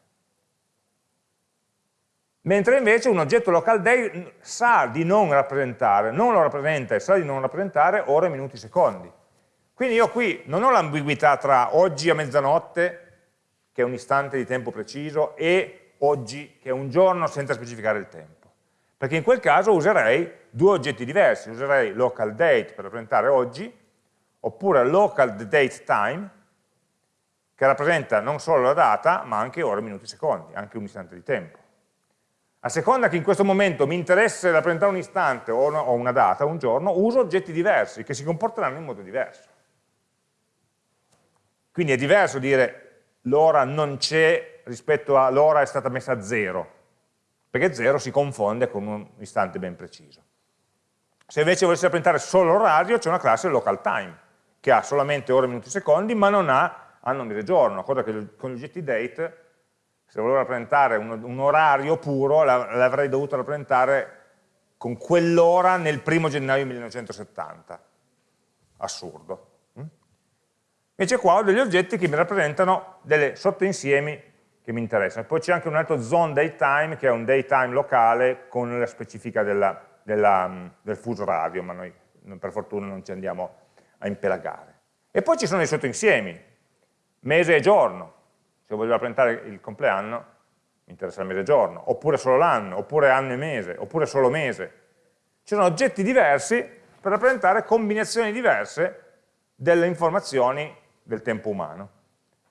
Mentre invece un oggetto localDate sa di non rappresentare, non lo rappresenta e sa di non rappresentare ore, minuti, secondi. Quindi io qui non ho l'ambiguità tra oggi a mezzanotte che è un istante di tempo preciso, e oggi, che è un giorno senza specificare il tempo. Perché in quel caso userei due oggetti diversi, userei local date per rappresentare oggi, oppure local date time, che rappresenta non solo la data, ma anche ore, minuti, secondi, anche un istante di tempo. A seconda che in questo momento mi interessa rappresentare un istante o una data, un giorno, uso oggetti diversi che si comporteranno in modo diverso. Quindi è diverso dire l'ora non c'è rispetto a l'ora è stata messa a zero, perché zero si confonde con un istante ben preciso. Se invece volessi rappresentare solo l'orario, c'è una classe local time, che ha solamente ore, minuti, secondi, ma non ha anno, mese, giorno, cosa che con gli oggetti date, se volevo rappresentare un, un orario puro, l'avrei dovuto rappresentare con quell'ora nel primo gennaio 1970. Assurdo. Invece qua ho degli oggetti che mi rappresentano delle sottoinsiemi che mi interessano. Poi c'è anche un altro zone daytime, che è un daytime locale con la specifica della, della, mm, del fuso radio, ma noi per fortuna non ci andiamo a impelagare. E poi ci sono i sottoinsiemi, mese e giorno. Se voglio rappresentare il compleanno, mi interessa il mese e giorno, oppure solo l'anno, oppure anno e mese, oppure solo mese. Ci sono oggetti diversi per rappresentare combinazioni diverse delle informazioni del tempo umano.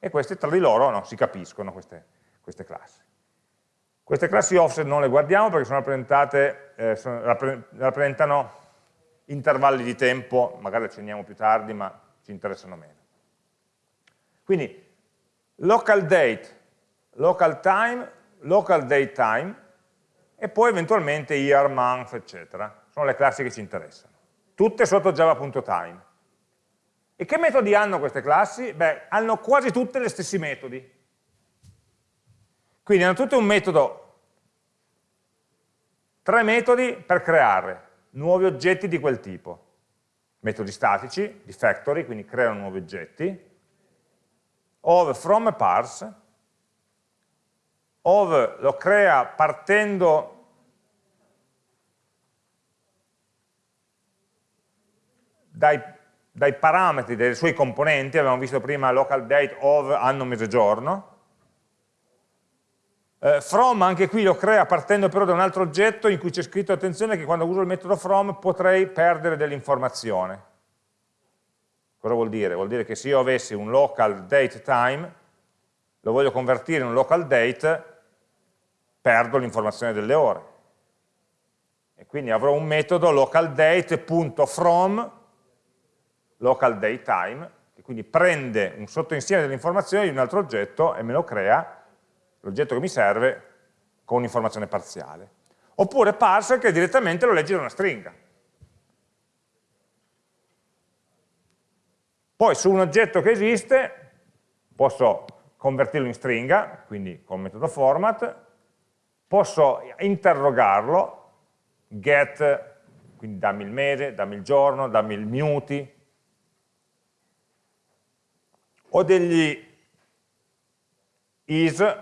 e queste tra di loro no, si capiscono, queste, queste, classi. Queste classi offset non le guardiamo perché sono rappresentate, eh, sono, rappresentano intervalli di tempo, magari accenniamo più tardi, ma ci interessano meno. Quindi local date, local time, local date time e poi eventualmente year, month, eccetera. Sono le classi che ci interessano. Tutte sotto java.time. E che metodi hanno queste classi? Beh, hanno quasi tutte gli stessi metodi. Quindi hanno tutte un metodo, tre metodi per creare nuovi oggetti di quel tipo. Metodi statici, di factory, quindi creano nuovi oggetti, of from e parse, of lo crea partendo dai, dai, parametri dei suoi componenti, abbiamo visto prima local date of anno, mese, giorno, eh, from anche qui lo crea partendo però da un altro oggetto in cui c'è scritto attenzione che quando uso il metodo from potrei perdere dell'informazione. Cosa vuol dire? Vuol dire che se io avessi un local date time, lo voglio convertire in un local date, perdo l'informazione delle ore. E quindi avrò un metodo local date.from local date time, che quindi prende un sottoinsieme delle informazioni di un altro oggetto e me lo crea, l'oggetto che mi serve, con un'informazione parziale. Oppure parser che direttamente lo legge da una stringa. Poi su un oggetto che esiste posso convertirlo in stringa, quindi con il metodo format, posso interrogarlo, get, quindi dammi il mese, dammi il giorno, dammi il minuti, ho degli is,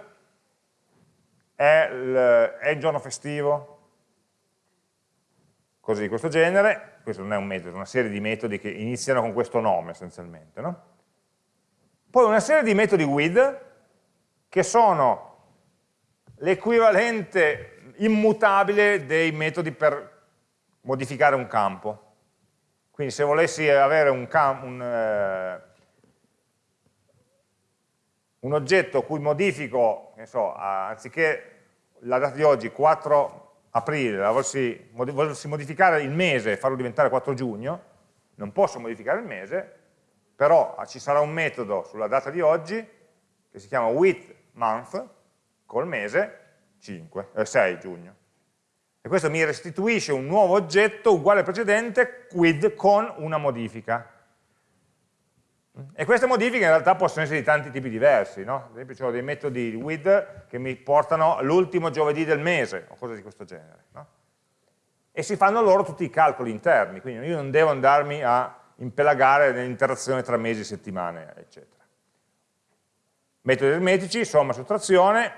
è il, giorno festivo, cose di questo genere, questo non è un metodo, è una serie di metodi che iniziano con questo nome essenzialmente. No? Poi una serie di metodi with che sono l'equivalente immutabile dei metodi per modificare un campo. Quindi se volessi avere un, un, eh, un oggetto cui modifico, so, anziché la data di oggi 4 aprile, la volessi, volessi modificare il mese e farlo diventare 4 giugno, non posso modificare il mese, però ci sarà un metodo sulla data di oggi che si chiama with month col mese 5, eh, 6 giugno. E questo mi restituisce un nuovo oggetto uguale al precedente with con una modifica. E queste modifiche in realtà possono essere di tanti tipi diversi, no? ad esempio ho dei metodi with che mi portano l'ultimo giovedì del mese, o cose di questo genere. No? E si fanno loro tutti i calcoli interni, quindi io non devo andarmi a impelagare nell'interazione tra mesi, settimane, eccetera. Metodi aritmetici, somma, sottrazione,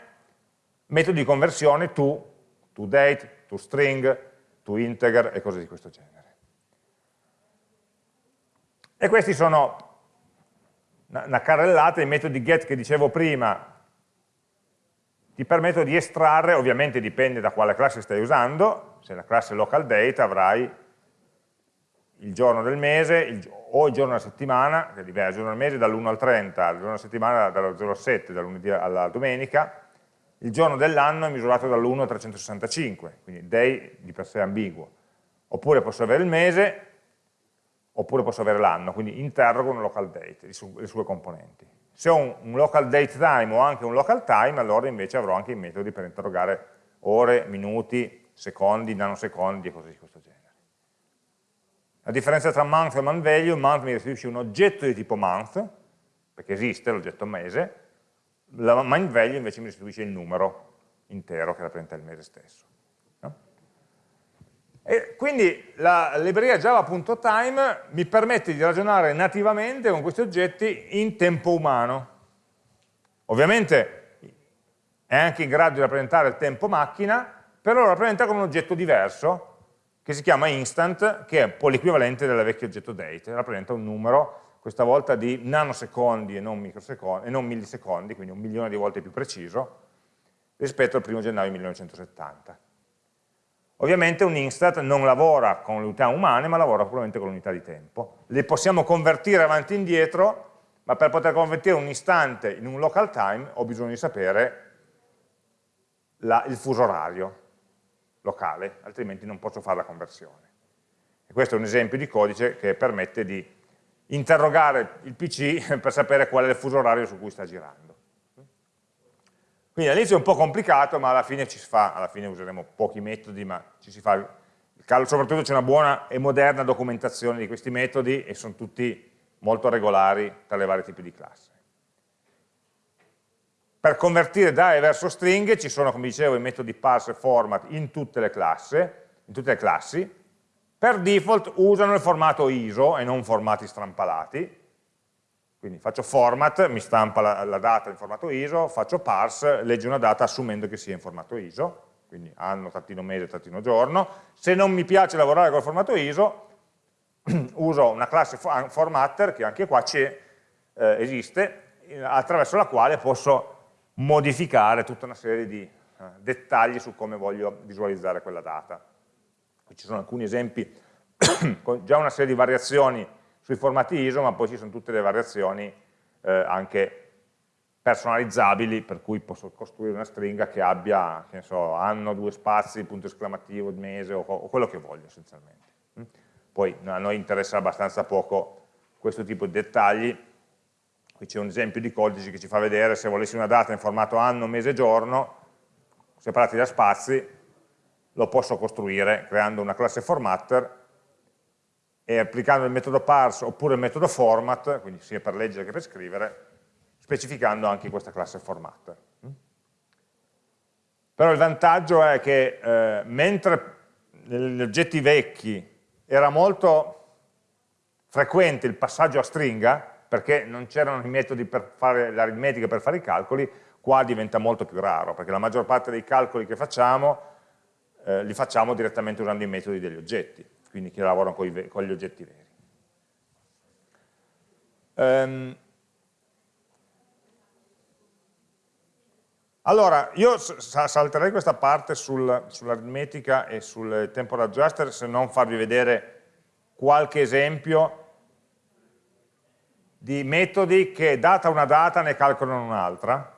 metodi di conversione to, to date, to string, to integer e cose di questo genere. E questi sono una carrellata, i metodi get che dicevo prima ti permettono di estrarre, ovviamente dipende da quale classe stai usando, se la classe local date avrai il giorno del mese il, o il giorno della settimana, che è diverso, il giorno del mese dall'1 al 30, il giorno della settimana dallo 0 al 7, dal lunedì alla domenica, il giorno dell'anno è misurato dall'1 al 365, quindi day di per sé ambiguo. Oppure posso avere il mese, oppure posso avere l'anno, quindi interrogo un local date, le sue componenti. Se ho un, local date time o anche un local time, allora invece avrò anche i metodi per interrogare ore, minuti, secondi, nanosecondi e cose di questo genere. La differenza tra month e month value, month mi restituisce un oggetto di tipo month, perché esiste l'oggetto mese, la month value invece mi restituisce il numero intero che rappresenta il mese stesso. E quindi la libreria java.time mi permette di ragionare nativamente con questi oggetti in tempo umano. Ovviamente è anche in grado di rappresentare il tempo macchina, però lo rappresenta come un oggetto diverso, che si chiama instant, che è un po' l'equivalente del vecchio oggetto date, rappresenta un numero, questa volta di nanosecondi e non, e non millisecondi, quindi un milione di volte più preciso, rispetto al primo gennaio 1970. Ovviamente un instant non lavora con le unità umane, ma lavora puramente con l'unità di tempo. Le possiamo convertire avanti e indietro, ma per poter convertire un istante in un local time ho bisogno di sapere la, il fuso orario locale, altrimenti non posso fare la conversione. E questo è un esempio di codice che permette di interrogare il PC *laughs* per sapere qual è il fuso orario su cui sta girando. Quindi all'inizio è un po' complicato, ma alla fine ci si fa, alla fine useremo pochi metodi, ma ci si fa, soprattutto c'è una buona e moderna documentazione di questi metodi e sono tutti molto regolari tra le varie tipi di classe. Per convertire dare verso stringhe ci sono, come dicevo, i metodi parse e format in tutte le classi, in tutte le classi. Per default usano il formato ISO e non formati strampalati. Quindi faccio format, mi stampa la, la data in formato ISO, faccio parse, legge una data assumendo che sia in formato ISO, quindi anno, trattino mese, trattino giorno. Se non mi piace lavorare col formato ISO, *clears throat* uso una classe formatter che anche qua eh, esiste, attraverso la quale posso modificare tutta una serie di eh, dettagli su come voglio visualizzare quella data. Qui ci sono alcuni esempi, *clears throat* con già una serie di variazioni sui formati ISO, ma poi ci sono tutte le variazioni eh, anche personalizzabili, per cui posso costruire una stringa che abbia, che so, anno, due spazi, punto esclamativo, mese, o, o quello che voglio essenzialmente. Mm? Poi a noi interessa abbastanza poco questo tipo di dettagli, Qui c'è un esempio di codice che ci fa vedere se volessi una data in formato anno, mese, giorno, separati da spazi, lo posso costruire creando una classe formatter e applicando il metodo parse oppure il metodo format, quindi sia per leggere che per scrivere, specificando anche questa classe formatter. Però il vantaggio è che eh, mentre negli oggetti vecchi era molto frequente il passaggio a stringa, perché non c'erano i metodi per fare l'aritmetica, per fare i calcoli, qua diventa molto più raro, perché la maggior parte dei calcoli che facciamo eh, li facciamo direttamente usando i metodi degli oggetti, quindi che lavorano con, i, con gli oggetti veri. Um, allora, io salterei questa parte sul, sull'aritmetica e sul temporal adjuster se non farvi vedere qualche esempio di metodi che data una data ne calcolano un'altra.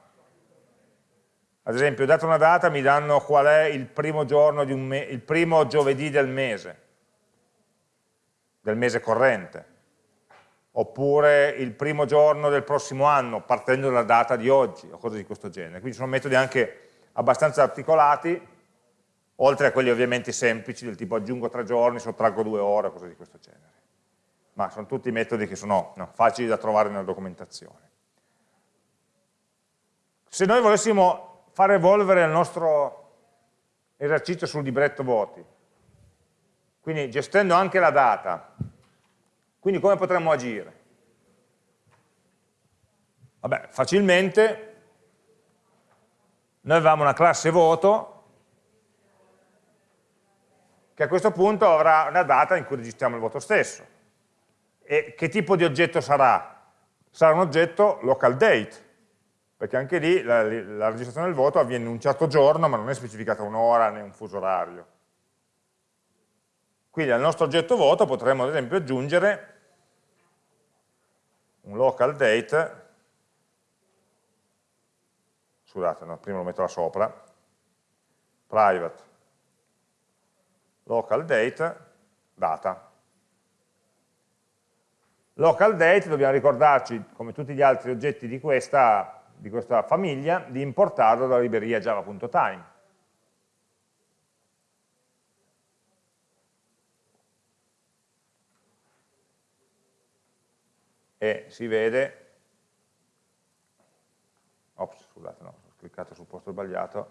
Ad esempio, data una data mi danno qual è il primo, giorno di un il primo giovedì del mese, del mese corrente, oppure il primo giorno del prossimo anno, partendo dalla data di oggi, o cose di questo genere. Quindi sono metodi anche abbastanza articolati, oltre a quelli ovviamente semplici, del tipo aggiungo tre giorni, sottraggo due ore, cose di questo genere ma sono tutti metodi che sono no, facili da trovare nella documentazione. Se noi volessimo far evolvere il nostro esercizio sul libretto voti, quindi gestendo anche la data, quindi come potremmo agire? Vabbè, facilmente noi avevamo una classe voto che a questo punto avrà una data in cui registriamo il voto stesso. E che tipo di oggetto sarà? Sarà un oggetto local date, perché anche lì la, la registrazione del voto avviene in un certo giorno, ma non è specificata un'ora né un fuso orario. Quindi al nostro oggetto voto potremmo ad esempio aggiungere un local date, scusate, no, prima lo metto là sopra, private local date, data. Local date dobbiamo ricordarci, come tutti gli altri oggetti di questa, di questa famiglia, di importarlo dalla libreria java.time. E si vede, ops, scusate, no, ho cliccato sul posto sbagliato,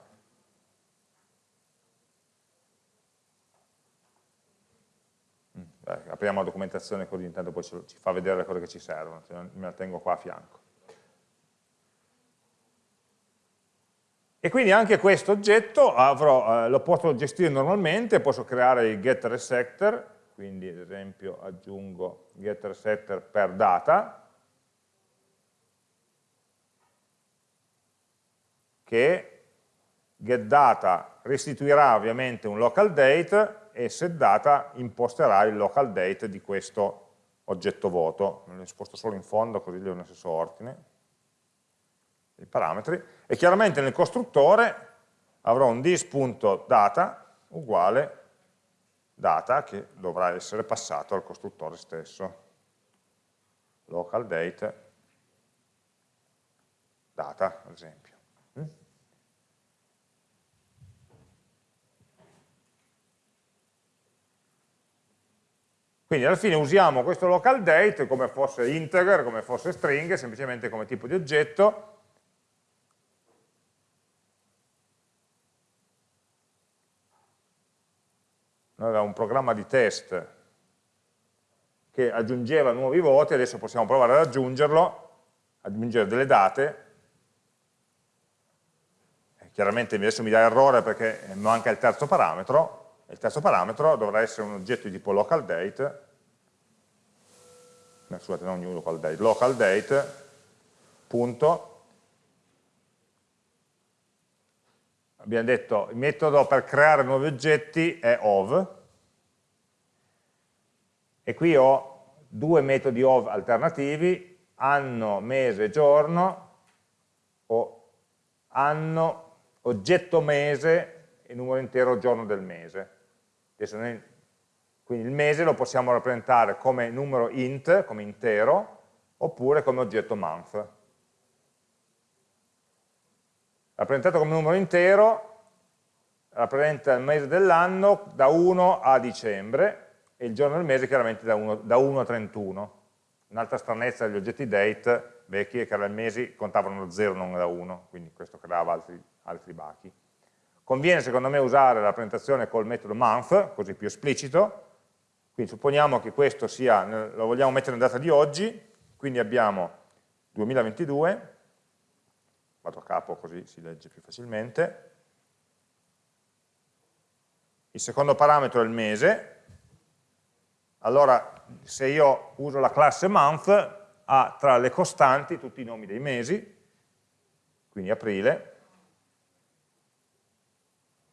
eh, apriamo la documentazione così intanto poi ci fa vedere le cose che ci servono, me la tengo qua a fianco. E quindi anche questo oggetto avrò, eh, lo posso gestire normalmente, posso creare il getter e setter, quindi ad esempio aggiungo getter setter per data, che getData restituirà ovviamente un local date e setData imposterà il local date di questo oggetto voto, me li sposto solo in fondo così li ho nello stesso ordine, i parametri, e chiaramente nel costruttore avrò un dis.data uguale data che dovrà essere passato al costruttore stesso. Local date data, ad esempio. Mm? Quindi alla fine usiamo questo local date come fosse integer, come fosse string, semplicemente come tipo di oggetto, noi avevamo un programma di test che aggiungeva nuovi voti, adesso possiamo provare ad aggiungerlo, aggiungere delle date, chiaramente adesso mi dà errore perché manca il terzo parametro, il terzo parametro dovrà essere un oggetto di tipo local date, no, scusate, non new local date, local date, punto, abbiamo detto il metodo per creare nuovi oggetti è ov, e qui ho due metodi ov alternativi, anno, mese, giorno, o anno, oggetto mese e numero intero giorno del mese. Noi, quindi il mese lo possiamo rappresentare come numero int, come intero, oppure come oggetto month. Rappresentato come numero intero, rappresenta il mese dell'anno da 1 a dicembre, e il giorno del mese chiaramente da 1, da 1 a 31. Un'altra stranezza degli oggetti date vecchi è che i mesi contavano da 0 non da 1, quindi questo creava altri altri bachi. Conviene secondo me usare la rappresentazione col metodo month, così più esplicito, quindi supponiamo che questo sia, lo vogliamo mettere in data di oggi, quindi abbiamo 2022, vado a capo così si legge più facilmente, il secondo parametro è il mese, allora se io uso la classe month ha tra le costanti tutti i nomi dei mesi, quindi aprile,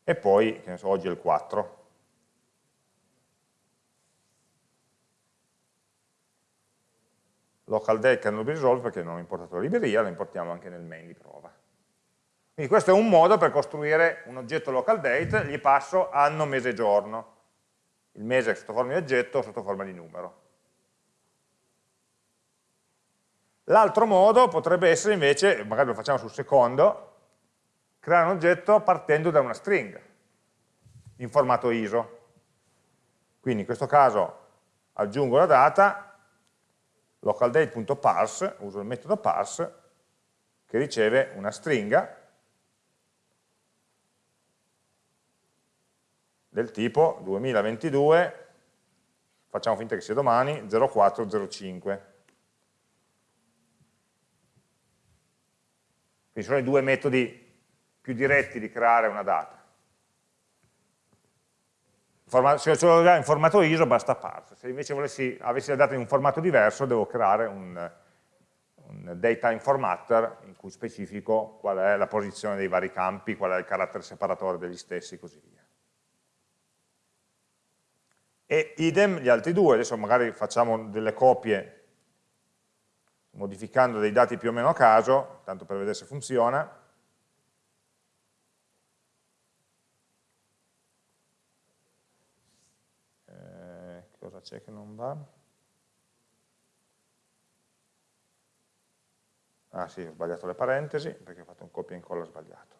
e poi, che ne so, oggi è il 4. Local date cannot be resolved perché non ho importato la libreria, la importiamo anche nel main di prova. Quindi questo è un modo per costruire un oggetto local date, gli passo anno, mese, giorno. Il mese sotto forma di oggetto, sotto forma di numero. L'altro modo potrebbe essere invece, magari lo facciamo sul secondo, creare un oggetto partendo da una string in formato ISO. Quindi in questo caso aggiungo la data, localdate.parse, uso il metodo parse, che riceve una stringa del tipo 2022, facciamo finta che sia domani, 0405. Quindi sono i due metodi più diretti di creare una data. Se ce l'ho in formato ISO basta parse, se invece volessi, avessi la data in un formato diverso devo creare un, un data formatter in cui specifico qual è la posizione dei vari campi, qual è il carattere separatore degli stessi e così via. E idem gli altri due, adesso magari facciamo delle copie modificando dei dati più o meno a caso, tanto per vedere se funziona. cosa c'è che non va? Ah sì, ho sbagliato le parentesi perché ho fatto un copia e incolla sbagliato.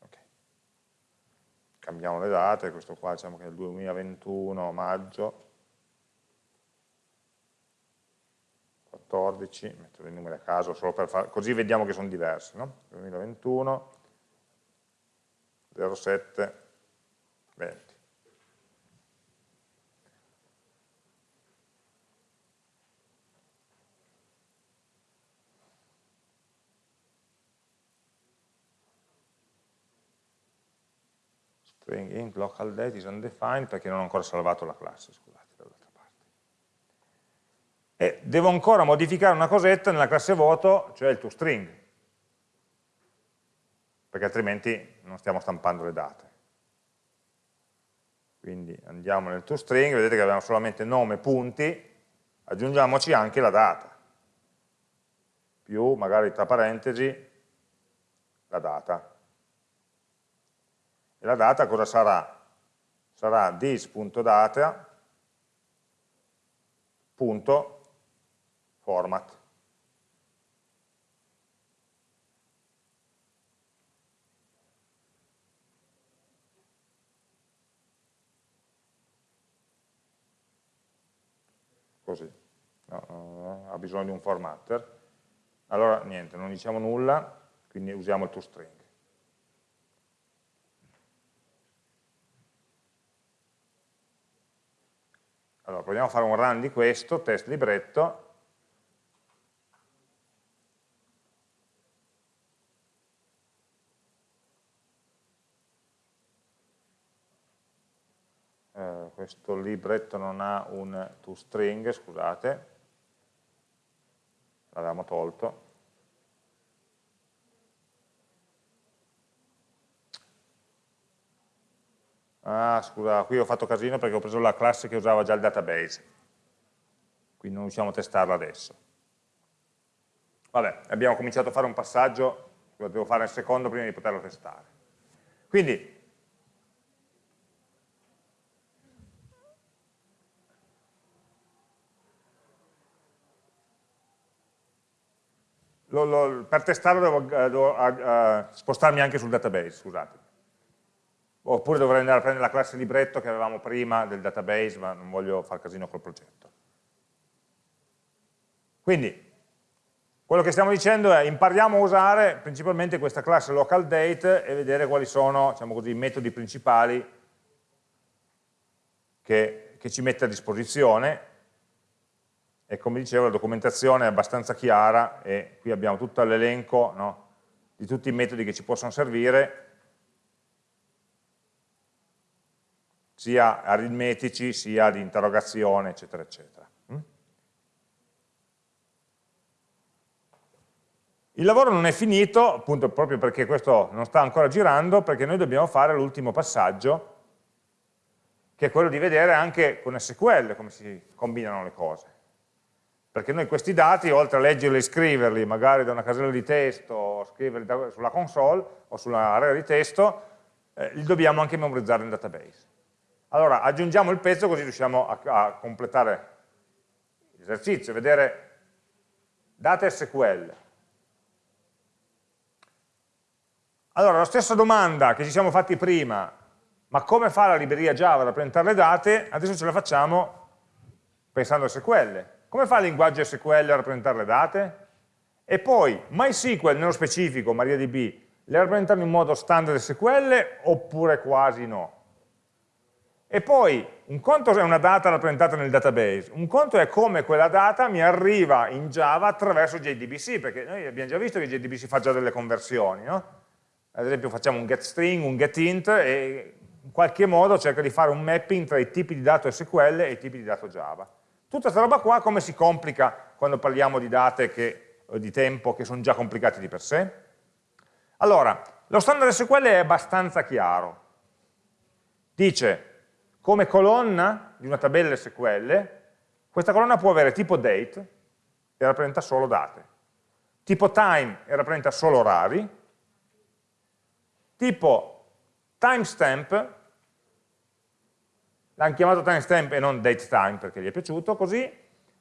Okay. Cambiamo le date, questo qua diciamo che è il 2021 maggio 14, metto dei numeri a caso solo per far, così vediamo che sono diversi, no? 2021 07 20. String int local date is undefined perché non ho ancora salvato la classe, scusate, dall'altra parte. E devo ancora modificare una cosetta nella classe voto, cioè il toString, perché altrimenti non stiamo stampando le date. quindi andiamo nel toString, vedete che abbiamo solamente nome, punti, aggiungiamoci anche la data, più magari tra parentesi la data. La data cosa sarà? Sarà this.data.format. così, no, no, ha bisogno di un formatter, allora niente, non diciamo nulla, quindi usiamo il toString. Allora, proviamo a fare un run di questo, test libretto, Eh, questo libretto non ha un toString, scusate, l'avevamo tolto. Ah, scusa, qui ho fatto casino perché ho preso la classe che usava già il database, quindi non riusciamo a testarla adesso. Vabbè, abbiamo cominciato a fare un passaggio, lo devo fare il secondo prima di poterlo testare. Quindi, lo, lo, per testarlo devo, eh, devo uh, spostarmi anche sul database, scusate. Oppure dovrei andare a prendere la classe libretto che avevamo prima del database, ma non voglio far casino col progetto. Quindi, quello che stiamo dicendo è impariamo a usare principalmente questa classe localDate e vedere quali sono diciamo così, i metodi principali che, che ci mette a disposizione e come dicevo la documentazione è abbastanza chiara e qui abbiamo tutto l'elenco no, di tutti i metodi che ci possono servire sia aritmetici sia di interrogazione eccetera eccetera mm? il lavoro non è finito appunto proprio perché questo non sta ancora girando perché noi dobbiamo fare l'ultimo passaggio che è quello di vedere anche con SQL come si combinano le cose perché noi questi dati, oltre a leggerli e scriverli, magari da una casella di testo, o scriverli sulla console o sull'area di testo, eh, li dobbiamo anche memorizzare nel database. Allora aggiungiamo il pezzo così riusciamo a, a completare l'esercizio, vedere data SQL. Allora, la stessa domanda che ci siamo fatti prima, ma come fa la libreria Java a rappresentare le date, adesso ce la facciamo pensando a SQL. Come fa il linguaggio SQL a rappresentare le date? E poi MySQL, nello specifico, MariaDB, le rappresentano in modo standard SQL oppure quasi no? E poi, un conto è una data rappresentata nel database, un conto è come quella data mi arriva in Java attraverso JDBC, perché noi abbiamo già visto che JDBC fa già delle conversioni, no? Ad esempio facciamo un getString, un getInt e in qualche modo cerca di fare un mapping tra i tipi di dato SQL e i tipi di dato Java. Tutta questa roba qua come si complica quando parliamo di date che, di tempo che sono già complicati di per sé? Allora, lo standard SQL è abbastanza chiaro. Dice, come colonna di una tabella SQL, questa colonna può avere tipo date e rappresenta solo date, tipo time e rappresenta solo orari, tipo timestamp l'hanno chiamato timestamp e non datetime perché gli è piaciuto, così,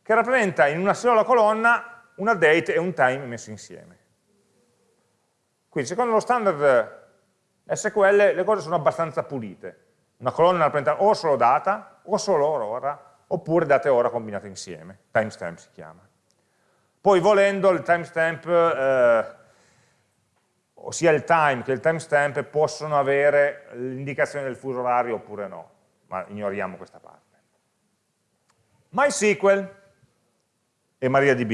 che rappresenta in una sola colonna una date e un time messi insieme. Quindi secondo lo standard SQL le cose sono abbastanza pulite. Una colonna rappresenta o solo data, o solo ora, oppure date e ora combinate insieme. Timestamp si chiama. Poi volendo il timestamp, eh, ossia il time che il timestamp, possono avere l'indicazione del fuso orario oppure no ma ignoriamo questa parte. MySQL e MariaDB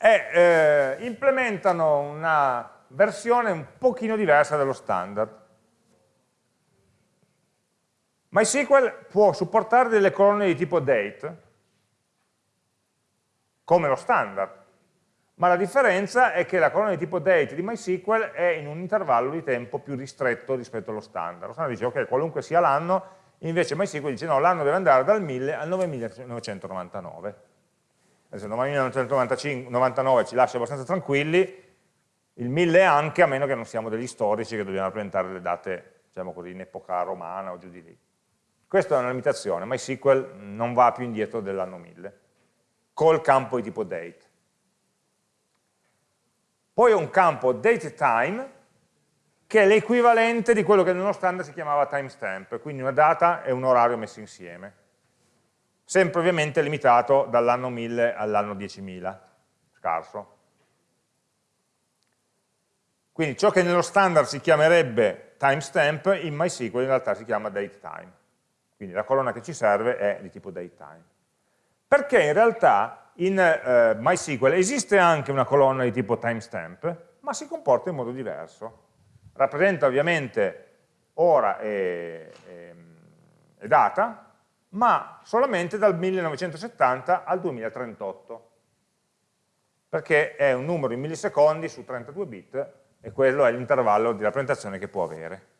e, eh, implementano una versione un pochino diversa dello standard. MySQL può supportare delle colonne di tipo date, come lo standard, ma la differenza è che la colonna di tipo date di MySQL è in un intervallo di tempo più ristretto rispetto allo standard. Lo standard dice ok, qualunque sia l'anno, invece MySQL dice no, l'anno deve andare dal 1000 al 9999. Adesso il 9999 ci lascia abbastanza tranquilli, il 1000 anche, a meno che non siamo degli storici che dobbiamo rappresentare le date, diciamo così, in epoca romana o giù di lì. Questa è una limitazione, MySQL non va più indietro dell'anno 1000, col campo di tipo date. Poi ho un campo dateTime, che è l'equivalente di quello che nello standard si chiamava timestamp, quindi una data e un orario messi insieme. Sempre ovviamente limitato dall'anno 1000 all'anno 10.000, scarso. Quindi ciò che nello standard si chiamerebbe timestamp, in MySQL in realtà si chiama datetime. Quindi la colonna che ci serve è di tipo datetime. Perché in realtà in eh, MySQL esiste anche una colonna di tipo timestamp, ma si comporta in modo diverso. Rappresenta ovviamente ora e, e, e data, ma solamente dal 1970 al 2038, perché è un numero in millisecondi su 32 bit e quello è l'intervallo di rappresentazione che può avere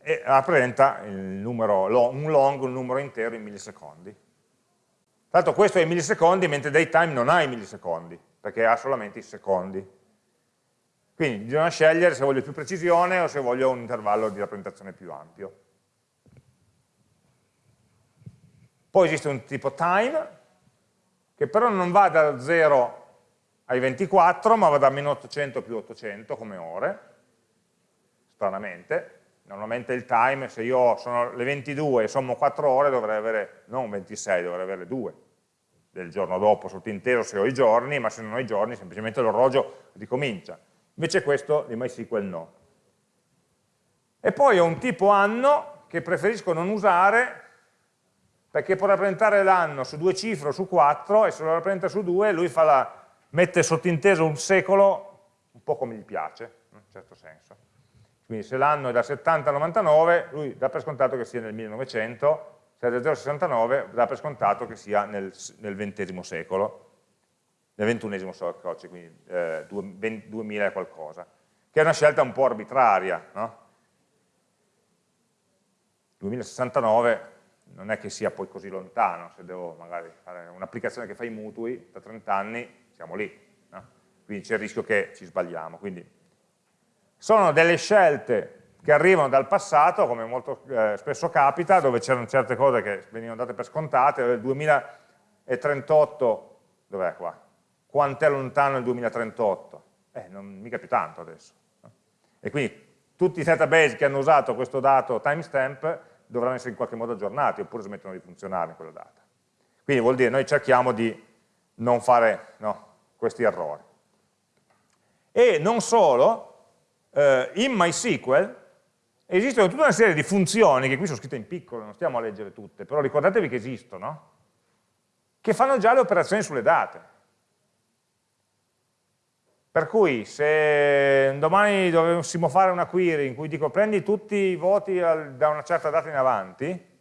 e rappresenta numero, un long, un numero intero in millisecondi. L'altro questo è in millisecondi, mentre datetime non ha i millisecondi, perché ha solamente i secondi. Quindi bisogna scegliere se voglio più precisione o se voglio un intervallo di rappresentazione più ampio. Poi esiste un tipo time, che però non va da 0 ai 24, ma va da meno 800 più 800 come ore, stranamente, Normalmente il time, se io sono le 22 e sommo 4 ore, dovrei avere non 26, dovrei avere 2 del giorno dopo sottinteso se ho i giorni, ma se non ho i giorni semplicemente l'orologio ricomincia. Invece questo di MySQL no. E poi ho un tipo anno che preferisco non usare perché può rappresentare l'anno su due cifre o su quattro e se lo rappresenta su due lui la, mette sottinteso un secolo un po' come gli piace, in un certo senso. Quindi se l'anno è da 70 a 99, lui dà per scontato che sia nel 1900, se è da 0 a 69 dà per scontato che sia nel, nel XX secolo, nel XXI secolo, cioè quindi eh, 2000 e qualcosa, che è una scelta un po' arbitraria, no? 2069 non è che sia poi così lontano, se devo magari fare un'applicazione che fa i mutui, da 30 anni siamo lì, no? quindi c'è il rischio che ci sbagliamo, quindi sono delle scelte che arrivano dal passato, come molto eh, spesso capita, dove c'erano certe cose che venivano date per scontate, nel 2038, dov'è qua? Quant'è lontano il 2038? Eh, non mica più tanto adesso. E quindi tutti i database che hanno usato questo dato timestamp dovranno essere in qualche modo aggiornati, oppure smettono di funzionare in quella data. Quindi vuol dire, noi cerchiamo di non fare no, questi errori. E non solo, eh, in MySQL esistono tutta una serie di funzioni, che qui sono scritte in piccolo, non stiamo a leggere tutte, però ricordatevi che esistono, che fanno già le operazioni sulle date. Per cui se domani dovessimo fare una query in cui dico prendi tutti i voti al, da una certa data in avanti,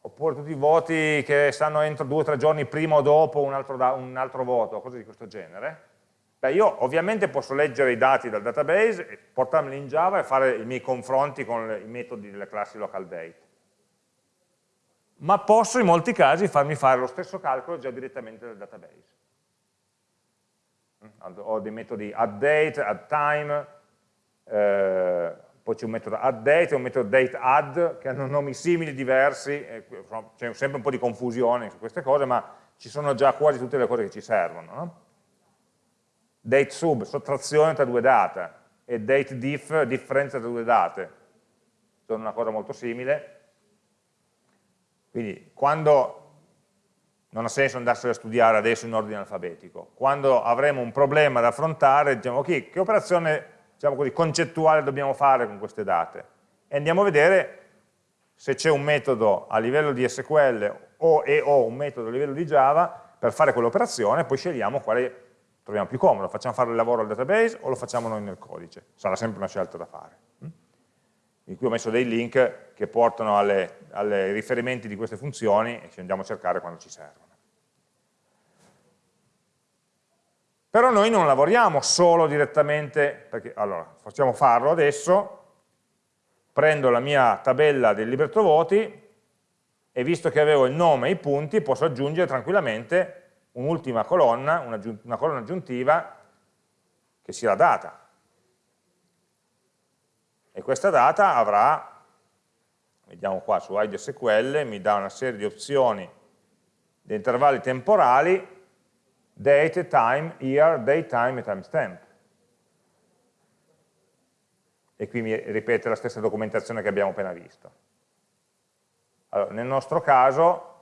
oppure tutti i voti che stanno entro due o tre giorni prima o dopo un altro, un altro voto, cose di questo genere, Beh, io ovviamente posso leggere i dati dal database, portarmeli in Java e fare i miei confronti con i metodi delle classi localDate. Ma posso in molti casi farmi fare lo stesso calcolo già direttamente dal database. Ho dei metodi addDate, addTime, eh, poi c'è un metodo addDate e un metodo dateAdd che hanno nomi simili, diversi, c'è sempre un po' di confusione su queste cose, ma ci sono già quasi tutte le cose che ci servono. No? Date sub, sottrazione tra due date, e date diff, differenza tra due date, sono una cosa molto simile. Quindi quando, non ha senso andarsene a studiare adesso in ordine alfabetico, quando avremo un problema da affrontare, diciamo ok, che operazione diciamo così, concettuale dobbiamo fare con queste date? E andiamo a vedere se c'è un metodo a livello di SQL o, e o un metodo a livello di Java per fare quell'operazione, poi scegliamo quale troviamo più comodo, facciamo fare il lavoro al database o lo facciamo noi nel codice, sarà sempre una scelta da fare. In cui ho messo dei link che portano alle riferimenti di queste funzioni e ci andiamo a cercare quando ci servono. Però noi non lavoriamo solo direttamente, perché allora facciamo farlo adesso, prendo la mia tabella del libretto voti e visto che avevo il nome e i punti posso aggiungere tranquillamente un'ultima colonna, una, una colonna aggiuntiva che sia la data. E questa data avrà, vediamo qua su IDSQL, mi dà una serie di opzioni di intervalli temporali, date, time, year, date, time e timestamp. E qui mi ripete la stessa documentazione che abbiamo appena visto. Allora, nel nostro caso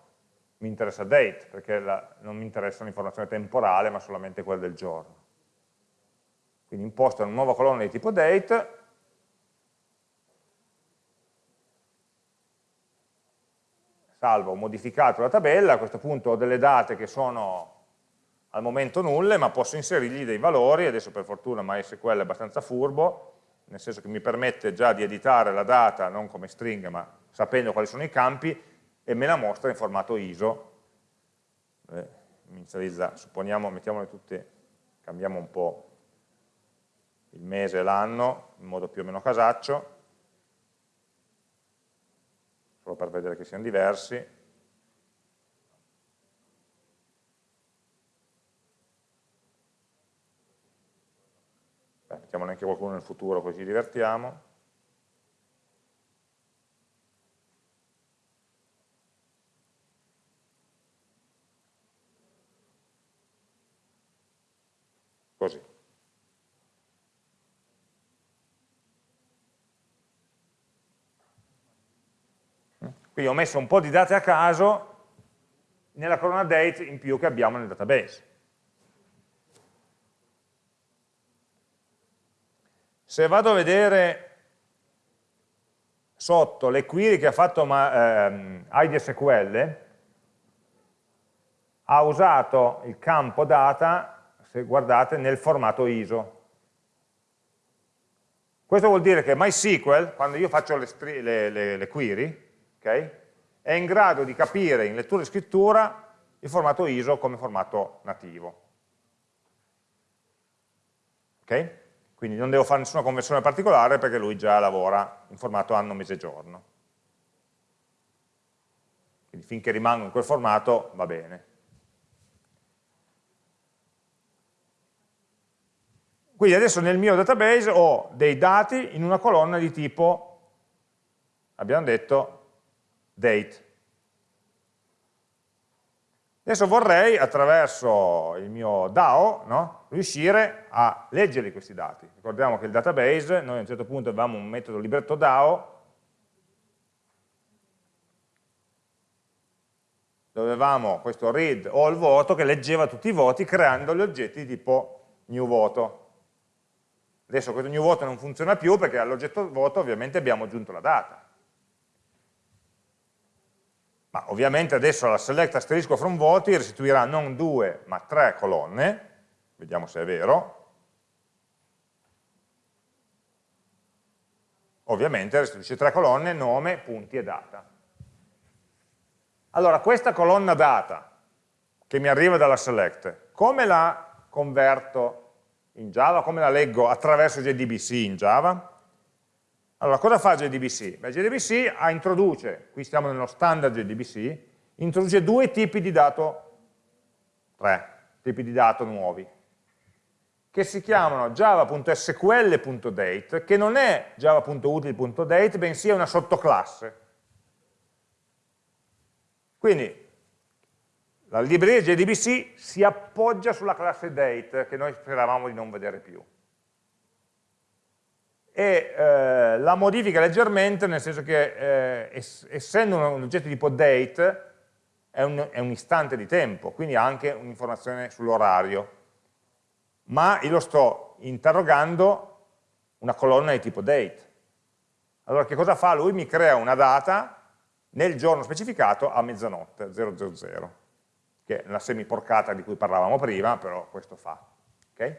mi interessa date, perché la, non mi interessa l'informazione temporale, ma solamente quella del giorno. Quindi imposto una nuova colonna di tipo date, salvo, ho modificato la tabella, a questo punto ho delle date che sono al momento nulle, ma posso inserirgli dei valori, adesso per fortuna MySQL è abbastanza furbo, nel senso che mi permette già di editare la data non come string, ma sapendo quali sono i campi, e me la mostra in formato ISO. Eh, inizializza, supponiamo, mettiamole tutte, cambiamo un po' il mese e l'anno, in modo più o meno casaccio, solo per vedere che siano diversi. Mettiamone anche qualcuno nel futuro così ci divertiamo. Così. Quindi ho messo un po' di date a caso nella colonna date in più che abbiamo nel database. Se vado a vedere sotto le query che ha fatto ehm, IDSQL, ha usato il campo data se guardate, nel formato ISO. Questo vuol dire che MySQL, quando io faccio le, le, le, le query, okay, è in grado di capire in lettura e scrittura il formato ISO come formato nativo. Okay? Quindi non devo fare nessuna conversione particolare perché lui già lavora in formato anno, mese, giorno. Quindi finché rimango in quel formato va bene. Quindi adesso nel mio database ho dei dati in una colonna di tipo, abbiamo detto, date. Adesso vorrei, attraverso il mio DAO, no, riuscire a leggerli questi dati. Ricordiamo che il database, noi a un certo punto avevamo un metodo libretto DAO, dove avevamo questo read all voto che leggeva tutti i voti creando gli oggetti di tipo new voto. Adesso questo new voto non funziona più perché all'oggetto voto ovviamente abbiamo aggiunto la data. Ma ovviamente adesso la select asterisco from voti restituirà non due ma tre colonne, vediamo se è vero. Ovviamente restituisce tre colonne, nome, punti e data. Allora, questa colonna data che mi arriva dalla select, come la converto in Java, come la leggo attraverso JDBC in Java? Allora, cosa fa JDBC? Beh, JDBC introduce, qui stiamo nello standard JDBC, introduce due tipi di dato, tre tipi di dato nuovi, che si chiamano java.sql.date, che non è java.util.date, bensì è una sottoclasse. Quindi la libreria JDBC si appoggia sulla classe date che noi speravamo di non vedere più. E eh, la modifica leggermente nel senso che eh, essendo un oggetto tipo date è un, è un istante di tempo, quindi ha anche un'informazione sull'orario, ma io lo sto interrogando una colonna di tipo date. Allora che cosa fa? Lui mi crea una data nel giorno specificato a mezzanotte, 000 che è la semiporcata di cui parlavamo prima, però questo fa. Okay?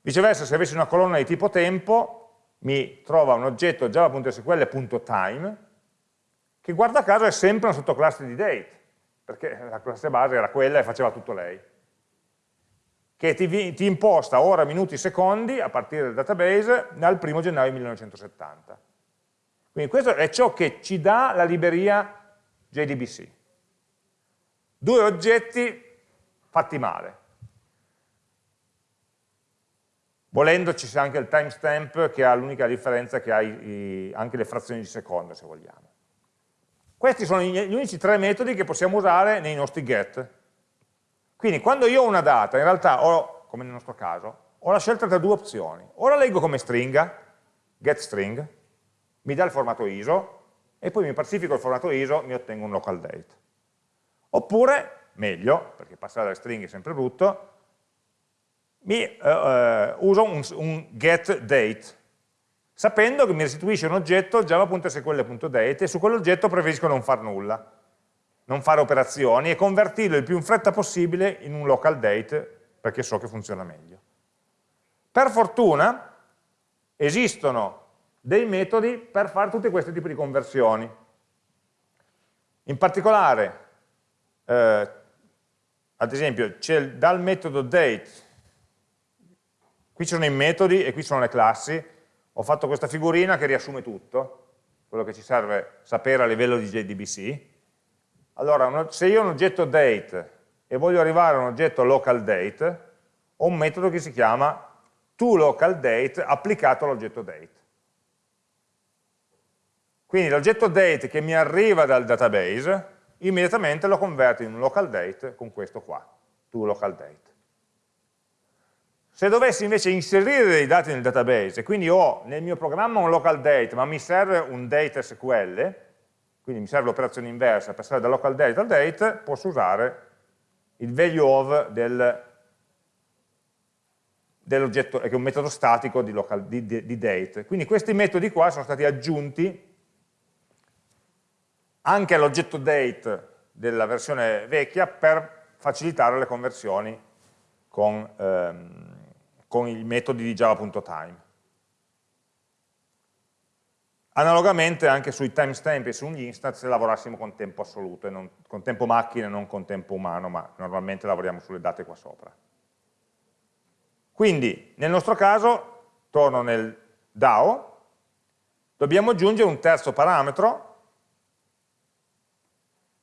Viceversa, se avessi una colonna di tipo tempo, mi trova un oggetto java.sql.time, che guarda caso è sempre una sottoclasse di date, perché la classe base era quella e faceva tutto lei. che ti, ti, imposta ora, minuti, secondi a partire dal database dal 1 gennaio 1970. Quindi questo è ciò che ci dà la libreria JDBC. Due oggetti fatti male. Volendo ci sia anche il timestamp che ha l'unica differenza che ha i, i, anche le frazioni di secondo, se vogliamo. Questi sono gli unici tre metodi che possiamo usare nei nostri get. Quindi quando io ho una data, in realtà ho, come nel nostro caso, ho la scelta tra due opzioni. O la leggo come stringa, getString, mi dà il formato ISO, e poi mi pacifico il formato ISO, mi ottengo un local date. Oppure, meglio, perché passare dalle stringhe è sempre brutto, mi uh, uh, uso un, un getDate, sapendo che mi restituisce un oggetto java.sql.date e su quell'oggetto preferisco non far nulla, non fare operazioni e convertirlo il più in fretta possibile in un local date perché so che funziona meglio. Per fortuna esistono dei metodi per fare tutti questi tipi di conversioni. In particolare, eh, ad esempio, c'è dal metodo date Qui ci sono i metodi e qui sono le classi. Ho fatto questa figurina che riassume tutto, quello che ci serve sapere a livello di JDBC. Allora, se io ho un oggetto date e voglio arrivare a un oggetto local date, ho un metodo che si chiama toLocalDate applicato all'oggetto date. Quindi l'oggetto date che mi arriva dal database, immediatamente lo converto in un local date con questo qua, toLocalDate. Se dovessi invece inserire dei dati nel database, quindi ho nel mio programma un local date, ma mi serve un date SQL, quindi mi serve l'operazione inversa, passare da local date al date, posso usare il value of del, dell'oggetto, che è un metodo statico di, local, di, di, di date. Quindi questi metodi qua sono stati aggiunti anche all'oggetto date della versione vecchia per facilitare le conversioni con, ehm, con i metodi di java.time. Analogamente anche sui timestamp e sugli instance se lavorassimo con tempo assoluto, non, con tempo macchina e non con tempo umano, ma normalmente lavoriamo sulle date qua sopra. Quindi, nel nostro caso, torno nel DAO, dobbiamo aggiungere un terzo parametro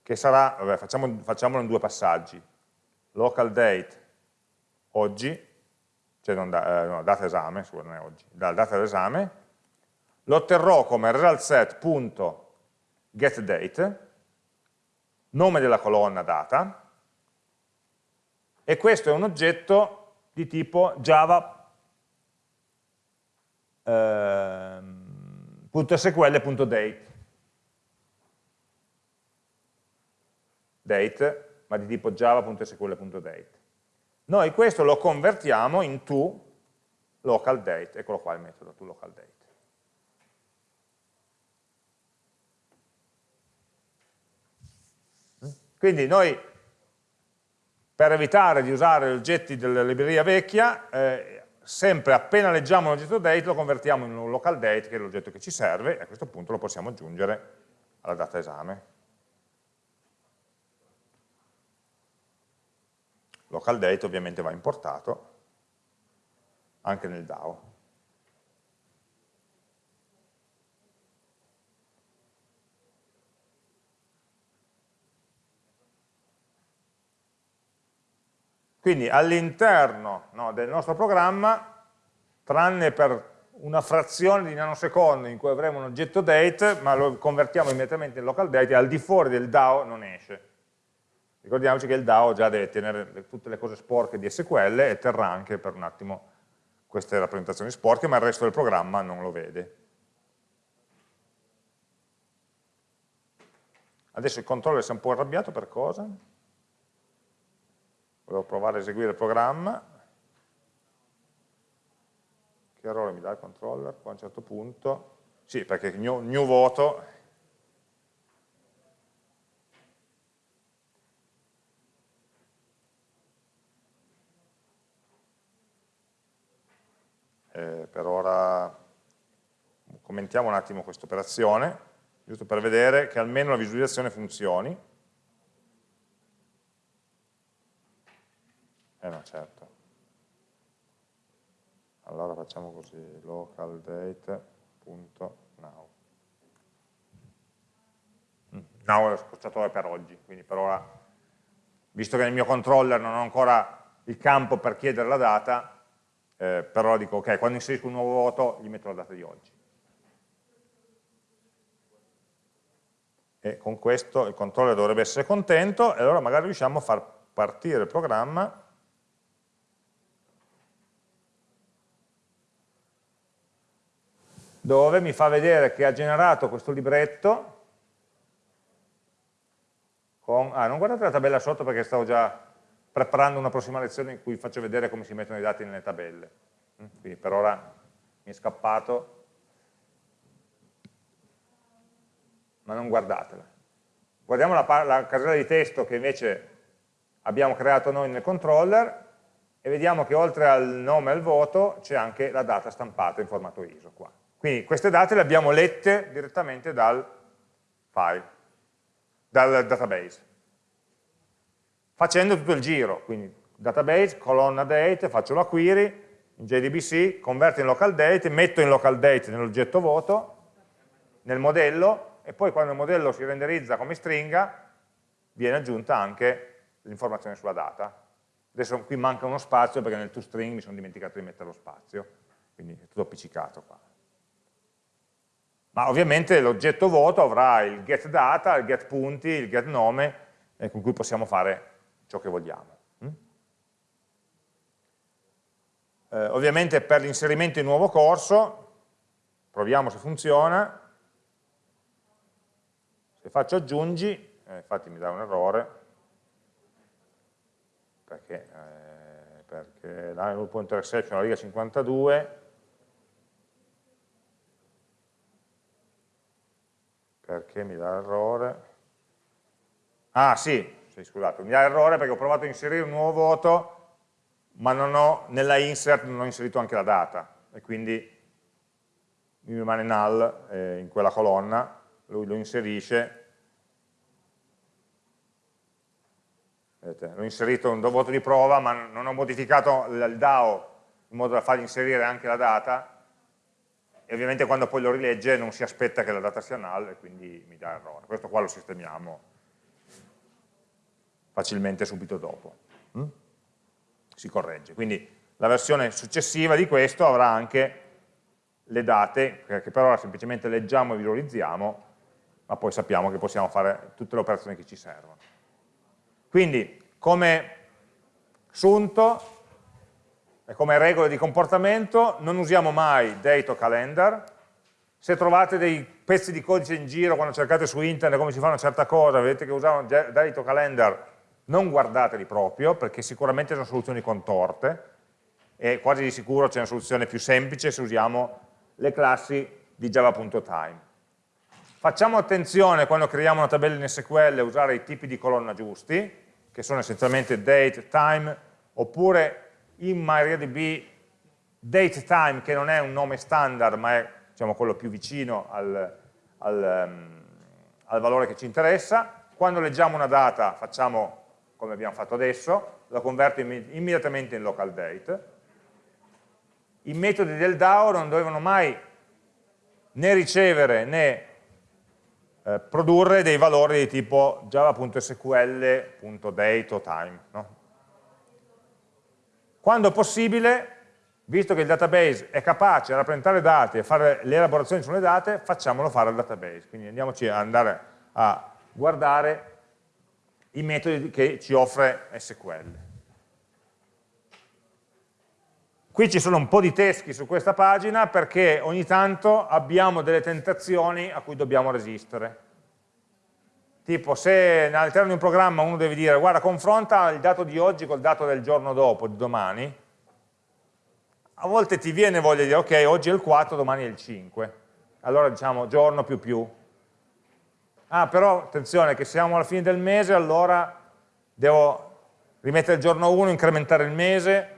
che sarà, vabbè, facciamo, facciamolo in due passaggi, local date oggi cioè non da, eh, no, data esame, scusa, non è oggi, dalla data d'esame, lo otterrò come resultSet.getDate, nome della colonna data, e questo è un oggetto di tipo java.sql.date. Eh, date, ma di tipo java.sql.date. Noi questo lo convertiamo in to local date, eccolo qua il metodo to local date. Quindi noi, per evitare di usare gli oggetti della libreria vecchia, eh, sempre appena leggiamo un oggetto date lo convertiamo in un local date, che è l'oggetto che ci serve, e a questo punto lo possiamo aggiungere alla data esame. Local date ovviamente va importato anche nel DAO. Quindi all'interno no, del nostro programma, tranne per una frazione di nanosecondo in cui avremo un oggetto date, ma lo convertiamo immediatamente in local date, al di fuori del DAO non esce. Ricordiamoci che il DAO già deve tenere tutte le cose sporche di SQL e terrà anche per un attimo queste rappresentazioni sporche, ma il resto del programma non lo vede. Adesso il controller si è un po' arrabbiato per cosa? Volevo provare a eseguire il programma. Che errore mi dà il controller qua a un certo punto? Sì, perché new, new voto eh, per ora commentiamo un attimo questa operazione, giusto per vedere che almeno la visualizzazione funzioni. Eh no, certo. allora facciamo così, localdate.now. Mm, now è lo scocciatore per oggi, quindi per ora, visto che nel mio controller non ho ancora il campo per chiedere la data, eh, però dico ok, quando inserisco un nuovo voto gli metto la data di oggi. E con questo il controller dovrebbe essere contento e allora magari riusciamo a far partire il programma dove mi fa vedere che ha generato questo libretto con, ah, non guardate la tabella sotto perché stavo già preparando una prossima lezione in cui faccio vedere come si mettono i dati nelle tabelle. Mm, quindi per ora mi è scappato, ma non guardatela. Guardiamo la, la casella di testo che invece abbiamo creato noi nel controller e vediamo che oltre al nome e al voto c'è anche la data stampata in formato ISO qua. Quindi queste date le abbiamo lette direttamente dal file, dal database, facendo tutto il giro, quindi database, colonna date, faccio la query, in JDBC, converto in local date, metto in local date nell'oggetto voto, nel modello, e poi quando il modello si renderizza come stringa, viene aggiunta anche l'informazione sulla data. Adesso qui manca uno spazio perché nel toString mi sono dimenticato di mettere lo spazio, quindi è tutto appiccicato qua ma ovviamente l'oggetto voto avrà il get data, il get punti, il get nome, eh, con cui possiamo fare ciò che vogliamo. Mm? Eh, ovviamente per l'inserimento in nuovo corso, proviamo se funziona, se faccio aggiungi, eh, infatti mi dà un errore, perché, eh, perché la exception la riga 52, perché mi dà errore? Ah sì, sì, scusate, mi dà errore perché ho provato a inserire un nuovo voto, ma ho, nella insert non ho inserito anche la data, e quindi mi rimane null eh, in quella colonna, lui lo inserisce, vedete, l'ho inserito un voto di prova, ma non ho modificato il DAO in modo da fargli inserire anche la data, e ovviamente quando poi lo rilegge non si aspetta che la data sia null e quindi mi dà errore. Questo qua lo sistemiamo facilmente subito dopo. Mm? Si corregge. Quindi la versione successiva di questo avrà anche le date, che per ora semplicemente leggiamo e visualizziamo, ma poi sappiamo che possiamo fare tutte le operazioni che ci servono. Quindi, come sunto, e come regole di comportamento non usiamo mai date o calendar, se trovate dei pezzi di codice in giro quando cercate su internet come si fa una certa cosa, vedete che usano date o calendar, non guardateli proprio, perché sicuramente sono soluzioni contorte, e quasi di sicuro c'è una soluzione più semplice se usiamo le classi di java.time. Facciamo attenzione quando creiamo una tabella in SQL a usare i tipi di colonna giusti, che sono essenzialmente date, time, oppure in MariaDB datetime, che non è un nome standard, ma è diciamo, quello più vicino al, al, um, al valore che ci interessa. Quando leggiamo una data facciamo come abbiamo fatto adesso, la converto immediatamente in local date. I metodi del DAO non dovevano mai né ricevere né eh, produrre dei valori di tipo java.sql.date o time. No? Quando possibile, visto che il database è capace di rappresentare dati e fare le elaborazioni sulle date, facciamolo fare al database. Quindi andiamoci ad andare a guardare i metodi che ci offre SQL. Qui ci sono un po' di teschi su questa pagina perché ogni tanto abbiamo delle tentazioni a cui dobbiamo resistere. Tipo se all'interno di un programma uno deve dire guarda confronta il dato di oggi col dato del giorno dopo, di domani, a volte ti viene voglia di dire ok oggi è il 4, domani è il 5, allora diciamo giorno più più. Ah però attenzione che siamo alla fine del mese allora devo rimettere il giorno 1, incrementare il mese,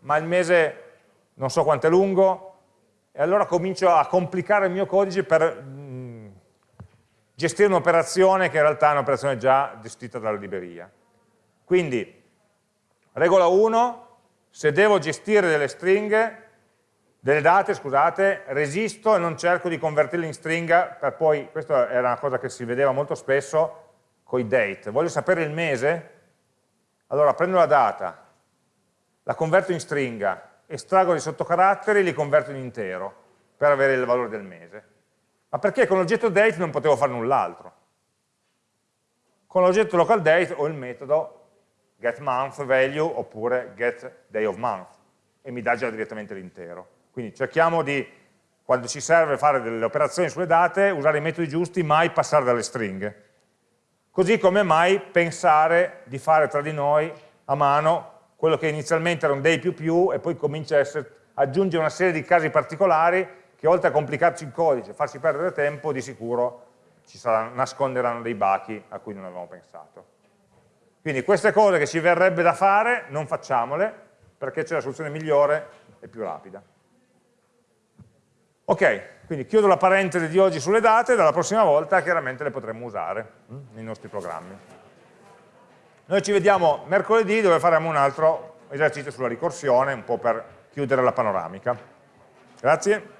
ma il mese non so quanto è lungo, e allora comincio a complicare il mio codice per gestire un'operazione che in realtà è un'operazione già gestita dalla libreria. Quindi, regola 1, se devo gestire delle stringhe, delle date, scusate, resisto e non cerco di convertirle in stringa per poi, questa era una cosa che si vedeva molto spesso con i date, voglio sapere il mese, allora prendo la data, la converto in stringa, estraggo dei sottocaratteri e li converto in intero per avere il valore del mese. Ma perché con l'oggetto date non potevo fare null'altro? Con l'oggetto local date ho il metodo getMonthValue oppure getDayOfMonth e mi dà già direttamente l'intero. Quindi cerchiamo di, quando ci serve fare delle operazioni sulle date, usare i metodi giusti, mai passare dalle stringhe. Così come mai pensare di fare tra di noi a mano quello che inizialmente era un day più più e poi comincia a essere, aggiungere una serie di casi particolari che oltre a complicarci il codice e farci perdere tempo, di sicuro ci sarà, nasconderanno dei bachi a cui non avevamo pensato. Quindi queste cose che ci verrebbe da fare, non facciamole, perché c'è la soluzione migliore e più rapida. Ok, quindi chiudo la parentesi di oggi sulle date, dalla prossima volta chiaramente le potremo usare hm, nei nostri programmi. Noi ci vediamo mercoledì dove faremo un altro esercizio sulla ricorsione, un po' per chiudere la panoramica. Grazie.